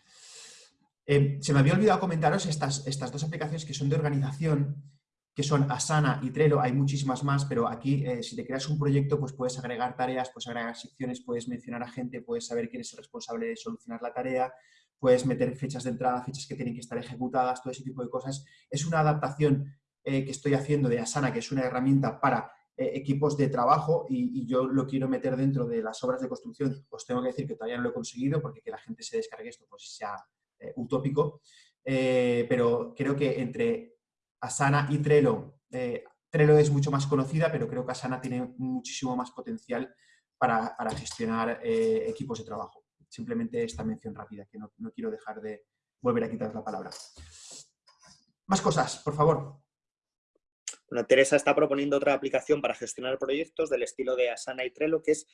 Eh, se me había olvidado comentaros estas, estas dos aplicaciones que son de organización, que son Asana y Trello, hay muchísimas más, pero aquí eh, si te creas un proyecto, pues puedes agregar tareas, puedes agregar secciones, puedes mencionar a gente, puedes saber quién es el responsable de solucionar la tarea, puedes meter fechas de entrada, fechas que tienen que estar ejecutadas, todo ese tipo de cosas. Es una adaptación eh, que estoy haciendo de Asana, que es una herramienta para eh, equipos de trabajo y, yo lo quiero meter dentro de las obras de construcción. Os tengo que decir que todavía no lo he conseguido porque que la gente se descargue esto pues sea utópico, pero creo que entre Asana y Trello, Trello es mucho más conocida, pero creo que Asana tiene muchísimo más potencial para, gestionar equipos de trabajo. Simplemente esta mención rápida, que no, no quiero dejar de volver a quitar la palabra. Más cosas, por favor. Bueno, Teresa está proponiendo otra aplicación para gestionar proyectos del estilo de Asana y Trello, que es,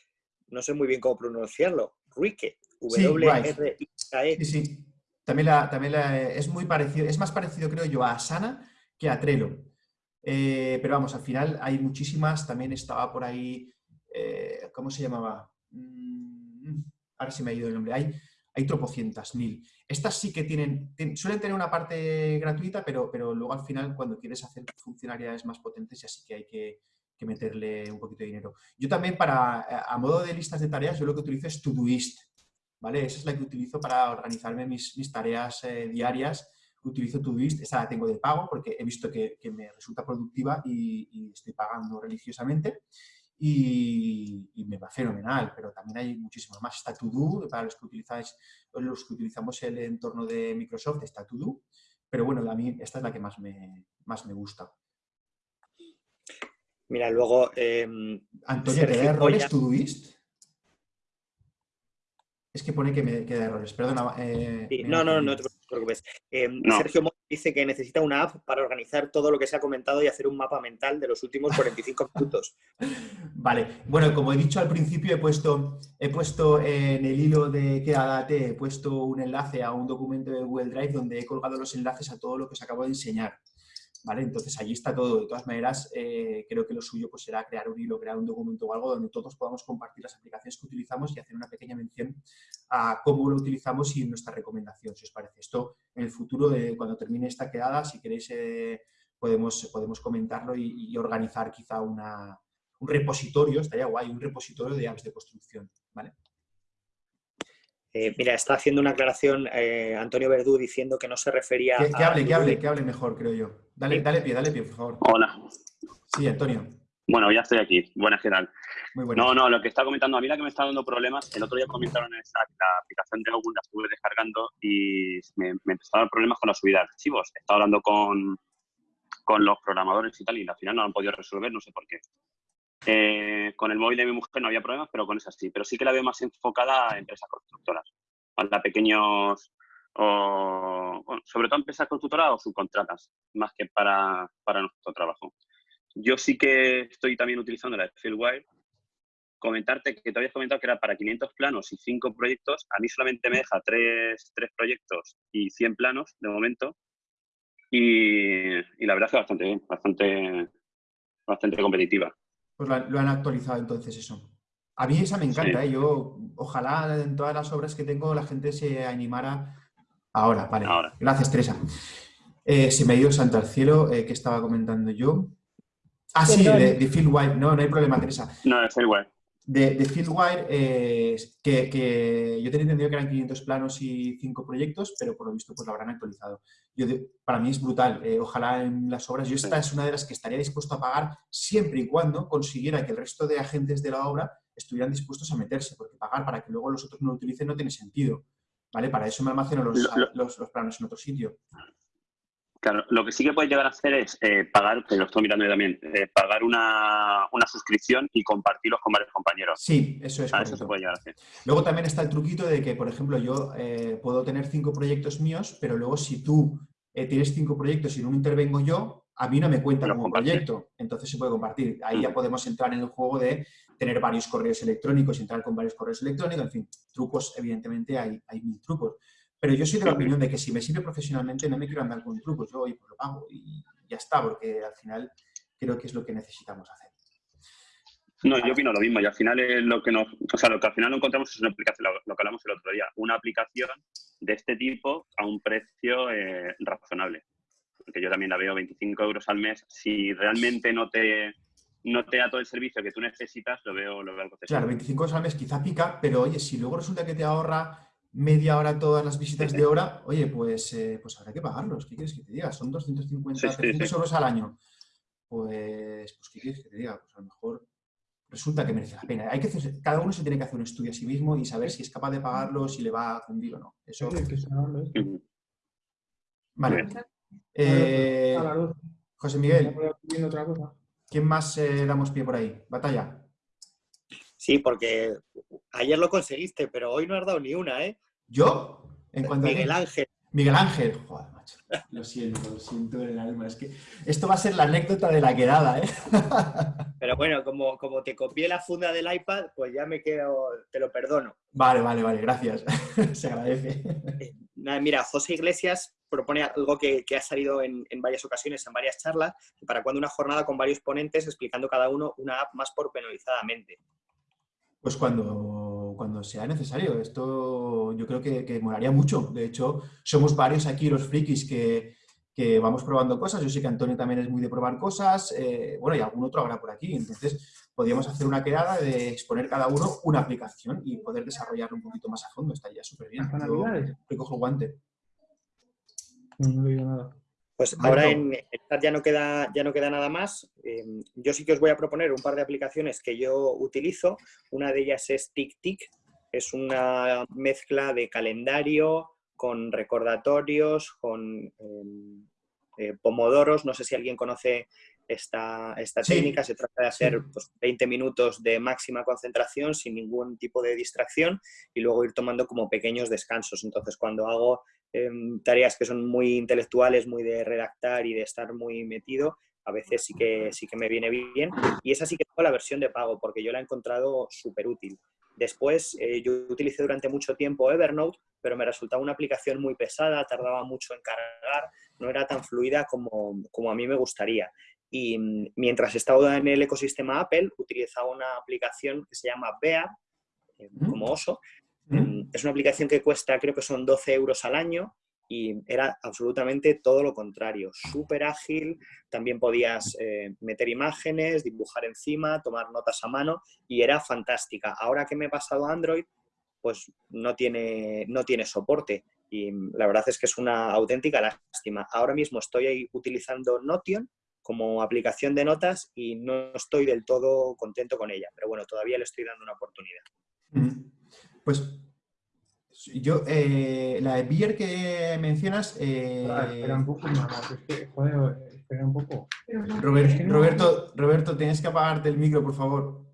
no sé muy bien cómo pronunciarlo, Wrike, w r i e. Sí, sí. También, la, también es muy parecido, es más parecido creo yo a Asana que a Trello. Eh, pero vamos, al final hay muchísimas, también estaba por ahí, eh, ¿cómo se llamaba? Mm, ahora sí me ha ido el nombre. Hay, hay tropocientas mil. Estas sí que tienen, suelen tener una parte gratuita, pero, pero luego al final cuando quieres hacer funcionalidades más potentes ya sí que hay que, meterle un poquito de dinero. Yo también para, a modo de listas de tareas, yo lo que utilizo es Todoist, ¿vale? Esa es la que utilizo para organizarme mis, tareas eh, diarias. Utilizo Todoist, esa la tengo de pago porque he visto que, me resulta productiva y, y estoy pagando religiosamente y, me va fenomenal, pero también hay muchísimos más. Está Todo, para los que, utilizáis, los que utilizamos el entorno de Microsoft, está Todo, pero bueno, a mí esta es la que más me, más me gusta. Mira, luego... Eh, Antonio, ¿te da errores Todoist? Es que pone que me queda errores, perdona. Eh, no, no, no, te preocupes. Eh, Sergio dice que necesita una app para organizar todo lo que se ha comentado y hacer un mapa mental de los últimos 45 minutos. Vale, bueno, como he dicho al principio, he puesto, he puesto en el hilo de Quédate, he puesto un enlace a un documento de Google Drive donde he colgado los enlaces a todo lo que os acabo de enseñar. ¿Vale? Entonces allí está todo. De todas maneras, eh, creo que lo suyo pues, será crear un hilo, crear un documento o algo donde todos podamos compartir las aplicaciones que utilizamos y hacer una pequeña mención a cómo lo utilizamos y nuestra recomendación, si os parece. Esto en el futuro, cuando termine esta quedada, si queréis, eh, podemos, podemos comentarlo y, organizar quizá un repositorio, estaría guay, un repositorio de apps de construcción, ¿vale? Eh, mira, está haciendo una aclaración eh, Antonio Verdú diciendo que no se refería que, a... Que hable, que hable, que hable mejor, creo yo. Dale, dale pie, dale pie, por favor. Hola. Sí, Antonio. Bueno, ya estoy aquí. Buenas, ¿qué tal? Muy bueno. No, no, lo que está comentando, a mí la que me está dando problemas, el otro día comentaron en la aplicación de Google, la estuve descargando y me, me empezaron problemas con la subida de archivos. He estado hablando con, con los programadores y tal y al final no lo han podido resolver, no sé por qué. Eh, con el móvil de mi mujer no había problemas, pero con esa sí. Pero sí que la veo más enfocada a empresas constructoras, a pequeños, o, sobre todo empresas constructoras o subcontratas, más que para, para, nuestro trabajo. Yo sí que estoy también utilizando la Fieldwire. Comentarte que te habías comentado que era para 500 planos y 5 proyectos. A mí solamente me deja 3, 3 proyectos y 100 planos de momento. Y, y la verdad es que bastante bien, bastante, bastante competitiva. Pues lo han actualizado entonces eso. A mí esa me encanta, ¿eh? yo ojalá en todas las obras que tengo la gente se animara ahora, vale. Gracias, Teresa. Eh, se me ha ido santo al cielo, eh, que estaba comentando yo. Ah, sí, de, Phil White. No, no hay problema, Teresa. No, de White. de, de Fieldwire, eh, que, yo tenía entendido que eran 500 planos y 5 proyectos, pero por lo visto pues lo habrán actualizado. Yo para mí es brutal. Eh, ojalá en las obras, yo esta es una de las que estaría dispuesto a pagar siempre y cuando consiguiera que el resto de agentes de la obra estuvieran dispuestos a meterse, porque pagar para que luego los otros no lo utilicen no tiene sentido. ¿Vale? Para eso me almaceno los, los, los planos en otro sitio. Claro, lo que sí que puedes llegar a hacer es eh, pagar, que lo estoy mirando yo también, eh, pagar una, suscripción y compartirlos con varios compañeros. Sí, eso es. Eso se puede llegar a hacer. Luego también está el truquito de que, por ejemplo, yo eh, puedo tener cinco proyectos míos, pero luego si tú tienes cinco proyectos y uno intervengo yo, a mí no me cuenta como proyecto. Entonces se puede compartir. Ahí ya podemos entrar en el juego de tener varios correos electrónicos, entrar con varios correos electrónicos, en fin, trucos, evidentemente hay, hay mil trucos. Pero yo soy de la opinión de que si me sirve profesionalmente no me quiero andar con trucos, yo pues lo pago y ya está, porque al final creo que es lo que necesitamos hacer. No, yo opino lo mismo y al final es lo que nos, o sea, lo que al final encontramos es una aplicación, lo, que hablamos el otro día, una aplicación de este tipo a un precio eh, razonable. Porque yo también la veo 25 euros al mes. Si realmente no te, no te da todo el servicio que tú necesitas, lo veo, lo veo algo Claro, 25 euros al mes quizá pica, pero oye, si luego resulta que te ahorra media hora todas las visitas de hora, oye, pues, eh, pues habrá que pagarlos. ¿Qué quieres que te diga? Son 250, 300 euros al año. Pues, pues, ¿qué quieres que te diga? Pues a lo mejor resulta que merece la pena. Hay que cada uno se tiene que hacer un estudio a sí mismo y saber si es capaz de pagarlo, si le va a fundir o no. Eso... Vale. Eh, José Miguel, ¿quién más eh, damos pie por ahí? Batalla. Sí, porque ayer lo conseguiste, pero hoy no has dado ni una, ¿eh? ¿Yo? En cuanto Miguel Ángel. Miguel Ángel. Joder, macho. Lo siento, lo siento en el alma. Es que esto va a ser la anécdota de la quedada, ¿eh? Pero bueno, como, como te copié la funda del iPad, pues ya me quedo, te lo perdono. Vale, vale, vale, gracias. Se agradece. Eh, mira, José Iglesias propone algo que, ha salido en, en, varias ocasiones, en varias charlas, para cuando una jornada con varios ponentes explicando cada uno una app más pormenorizadamente. Pues cuando, cuando sea necesario. Esto yo creo que, que molaría mucho. De hecho, somos varios aquí los frikis que, vamos probando cosas. Yo sé que Antonio también es muy de probar cosas. Eh, bueno, y algún otro habrá por aquí. Entonces, podríamos hacer una quedada de exponer cada uno una aplicación y poder desarrollarlo un poquito más a fondo. Estaría súper bien. Yo recojo el guante. No, no digo nada. Pues ahora en chat ya no queda, ya no queda nada más. Em, yo sí que os voy a proponer un par de aplicaciones que yo utilizo. Una de ellas es TickTick. Es una mezcla de calendario con recordatorios, con em, eh, pomodoros. No sé si alguien conoce esta, esta técnica. Se trata de hacer 20 pues, minutos de máxima concentración sin ningún tipo de distracción y luego ir tomando como pequeños descansos. Entonces, cuando hago Em, tareas que son muy intelectuales, muy de redactar y de estar muy metido, a veces sí que, sí que me viene bien. Y esa sí que tengo la versión de pago, porque yo la he encontrado súper útil. Después, eh, yo utilicé durante mucho tiempo Evernote, pero me resultaba una aplicación muy pesada, tardaba mucho en cargar, no era tan fluida como, como a mí me gustaría. Y mm, mientras estaba en el ecosistema Apple, utilizaba una aplicación que se llama Bear, eh, como oso, Mm, es una aplicación que cuesta, creo que son 12 euros al año y era absolutamente todo lo contrario, súper ágil, también podías eh, meter imágenes, dibujar encima, tomar notas a mano y era fantástica. Ahora que me he pasado a Android, pues no tiene, no tiene soporte y la verdad es que es una auténtica lástima. Ahora mismo estoy ahí utilizando Notion como aplicación de notas y no estoy del todo contento con ella, pero bueno, todavía le estoy dando una oportunidad. Mm. Pues yo, eh, la beer que mencionas... Eh, espera un poco, es que, joder, espera un poco. Roberto, Roberto, tienes que apagarte el micro, por favor.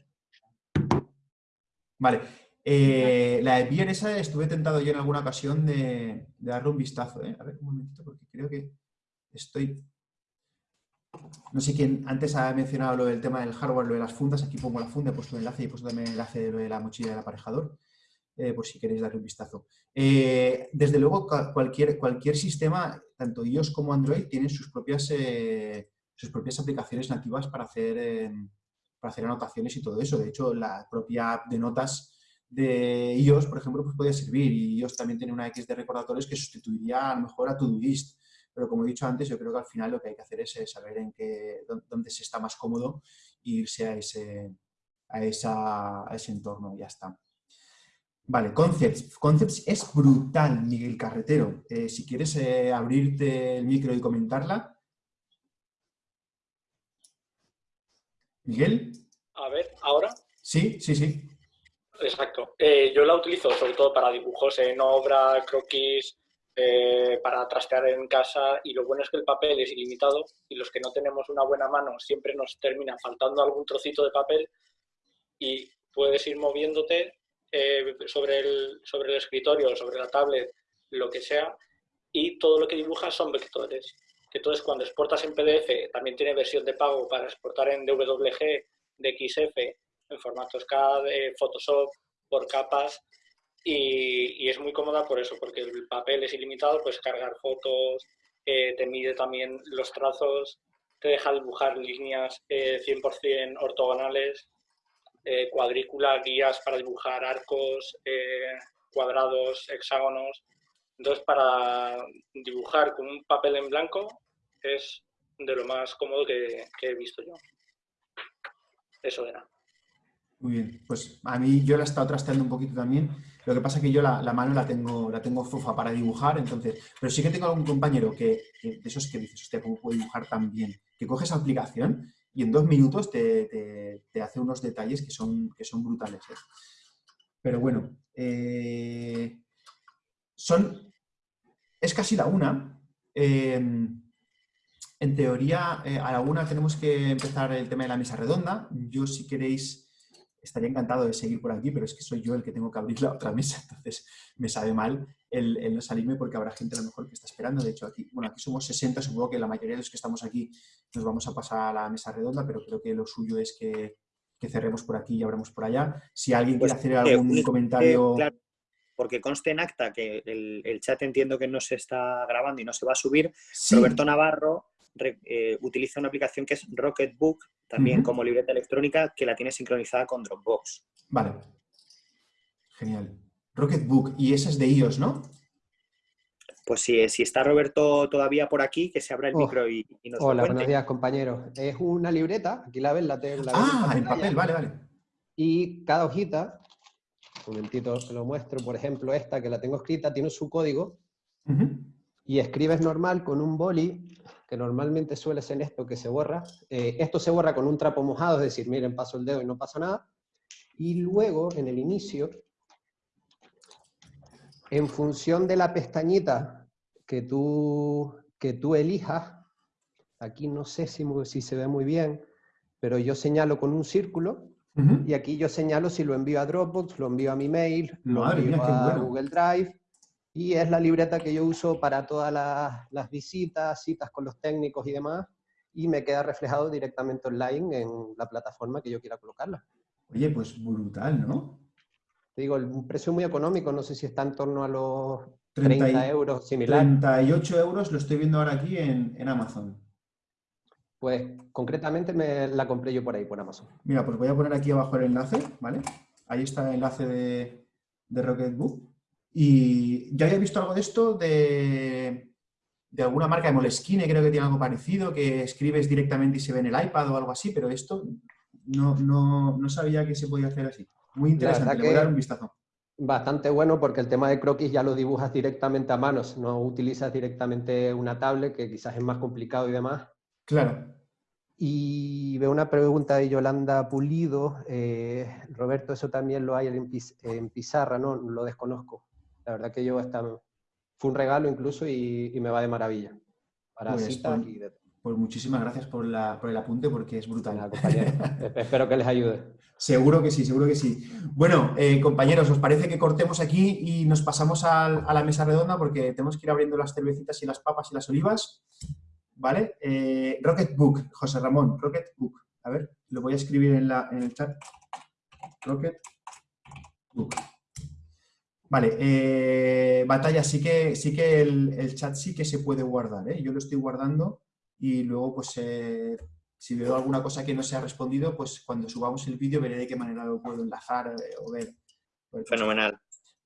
Vale. Eh, la beer esa estuve tentado yo en alguna ocasión de, darle un vistazo. A ver, un momentito, porque creo que estoy... No sé quién antes ha mencionado lo del tema del hardware, lo de las fundas. Aquí pongo la funda, he puesto el enlace y he puesto también el enlace de lo de la mochila del aparejador. Eh, por si queréis darle un vistazo. Eh, desde luego, cualquier, cualquier sistema, tanto iOS como Android, tienen sus propias, eh, sus propias aplicaciones nativas para hacer, para hacer anotaciones y todo eso. De hecho, la propia app de notas de iOS, por ejemplo, pues podría servir. Y iOS también tiene una X de recordatorios que sustituiría a lo mejor a Todoist. Pero como he dicho antes, yo creo que al final lo que hay que hacer es saber en qué, dónde se está más cómodo e irse a ese, a, ese entorno, ya está. Vale, Concepts. Concepts es brutal, Miguel Carretero. Eh, si quieres eh, abrirte el micro y comentarla. Miguel. A ver, ¿ahora? Sí, sí, sí. Exacto. Eh, yo la utilizo sobre todo para dibujos en obra, croquis, para trastear en casa y lo bueno es que el papel es ilimitado y los que no tenemos una buena mano siempre nos termina faltando algún trocito de papel y puedes ir moviéndote eh, sobre, el, sobre el escritorio, sobre la tablet, lo que sea, y todo lo que dibujas son vectores. Entonces cuando exportas en PDF también tiene versión de pago para exportar en DWG, DXF, en formatos CAD, Photoshop, por capas, y, es muy cómoda por eso, porque el papel es ilimitado, puedes cargar fotos, eh, te mide también los trazos, te deja dibujar líneas 100% eh, ortogonales, eh, cuadrícula, guías para dibujar arcos, cuadrados, hexágonos. Entonces, para dibujar con un papel en blanco es de lo más cómodo que, que he visto yo. Eso era. Muy bien, pues a mí yo la he estado trasteando un poquito también. Lo que pasa es que yo la, mano la tengo, la tengo fofa para dibujar, entonces, pero sí que tengo algún compañero que, de esos que dices, hostia, ¿cómo puedo dibujar tan bien? Que coge esa aplicación y en dos minutos te, hace unos detalles que son, que son brutales. ¿eh? Pero bueno, eh, son, es casi la una. Em, en teoría, eh, a la una tenemos que empezar el tema de la mesa redonda. Yo, si queréis estaría encantado de seguir por aquí, pero es que soy yo el que tengo que abrir la otra mesa, entonces me sabe mal el, no salirme porque habrá gente a lo mejor que está esperando. De hecho, aquí, bueno, aquí somos 60, supongo que la mayoría de los que estamos aquí nos vamos a pasar a la mesa redonda, pero creo que lo suyo es que, cerremos por aquí y abremos por allá. Si alguien quiere pues, hacer algún comentario... porque conste en acta que el, chat entiendo que no se está grabando y no se va a subir. Roberto Navarro eh, utiliza una aplicación que es Rocketbook, también como libreta electrónica, que la tiene sincronizada con Dropbox. Vale. Genial. Rocketbook, y esa es de iOS, ¿no? Pues si, si está Roberto todavía por aquí, que se abra el oh. micro y, y nos Hola, buenos días, compañeros. Es una libreta, aquí la ven, la tengo. ah, en papel, vale, vale. Y cada hojita, un momentito se lo muestro, por ejemplo, esta que la tengo escrita, tiene su código, y escribes normal con un boli, que normalmente suele ser esto que se borra. Eh, esto se borra con un trapo mojado, es decir, miren, paso el dedo y no pasa nada. Y luego, en el inicio, en función de la pestañita que tú, que tú elijas, aquí no sé si, si se ve muy bien, pero yo señalo con un círculo, y aquí yo señalo si lo envío a Dropbox, lo envío a mi mail, lo envío a Google Drive, y es la libreta que yo uso para todas las, visitas, citas con los técnicos y demás, y me queda reflejado directamente online en la plataforma que yo quiera colocarla. Oye, pues brutal, ¿no? Te digo, un precio muy económico, no sé si está en torno a los 30, euros, similar. 38 euros lo estoy viendo ahora aquí en, Amazon. Pues concretamente me la compré yo por ahí, por Amazon. Mira, pues voy a poner aquí abajo el enlace, ¿vale? Ahí está el enlace de, de Rocketbook. Y ya había visto algo de esto de, de alguna marca de Moleskine, creo que tiene algo parecido, que escribes directamente y se ve en el iPad o algo así, pero esto no, no, no sabía que se podía hacer así. Muy interesante, le voy a dar un vistazo. Bastante bueno porque el tema de croquis ya lo dibujas directamente a manos, no utilizas directamente una tablet, que quizás es más complicado y demás. Claro. Y veo una pregunta de Yolanda Pulido. Eh, Roberto, eso también lo hay en, en pizarra, ¿no? Lo desconozco. La verdad que yo esta, fue un regalo incluso y, me va de maravilla. Para pues, citas pues, pues muchísimas gracias por, el apunte porque es brutal. Espero que les ayude. Seguro que sí, seguro que sí. Bueno, eh, compañeros, ¿os parece que cortemos aquí y nos pasamos a, la mesa redonda porque tenemos que ir abriendo las cervecitas y las papas y las olivas? ¿Vale? Eh, Rocket Book, José Ramón, Rocket Book. A ver, lo voy a escribir en, la, en el chat. Rocket Book. Vale, eh, batalla, sí que, sí que el, chat sí que se puede guardar, ¿eh? yo lo estoy guardando y luego pues eh, si veo alguna cosa que no se ha respondido, pues cuando subamos el vídeo veré de qué manera lo puedo enlazar o ver. Fenomenal.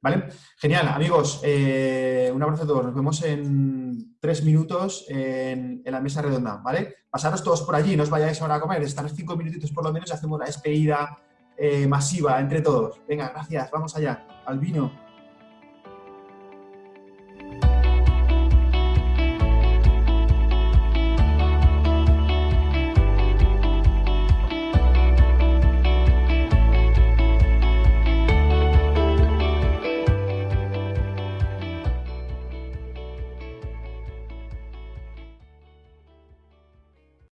¿Vale? Genial, amigos, un abrazo a todos, nos vemos en tres minutos en, la mesa redonda, ¿vale? Pasaros todos por allí, no os vayáis ahora a comer, estar cinco minutitos por lo menos y hacemos la despedida eh, masiva entre todos. Venga, gracias, vamos allá, al vino.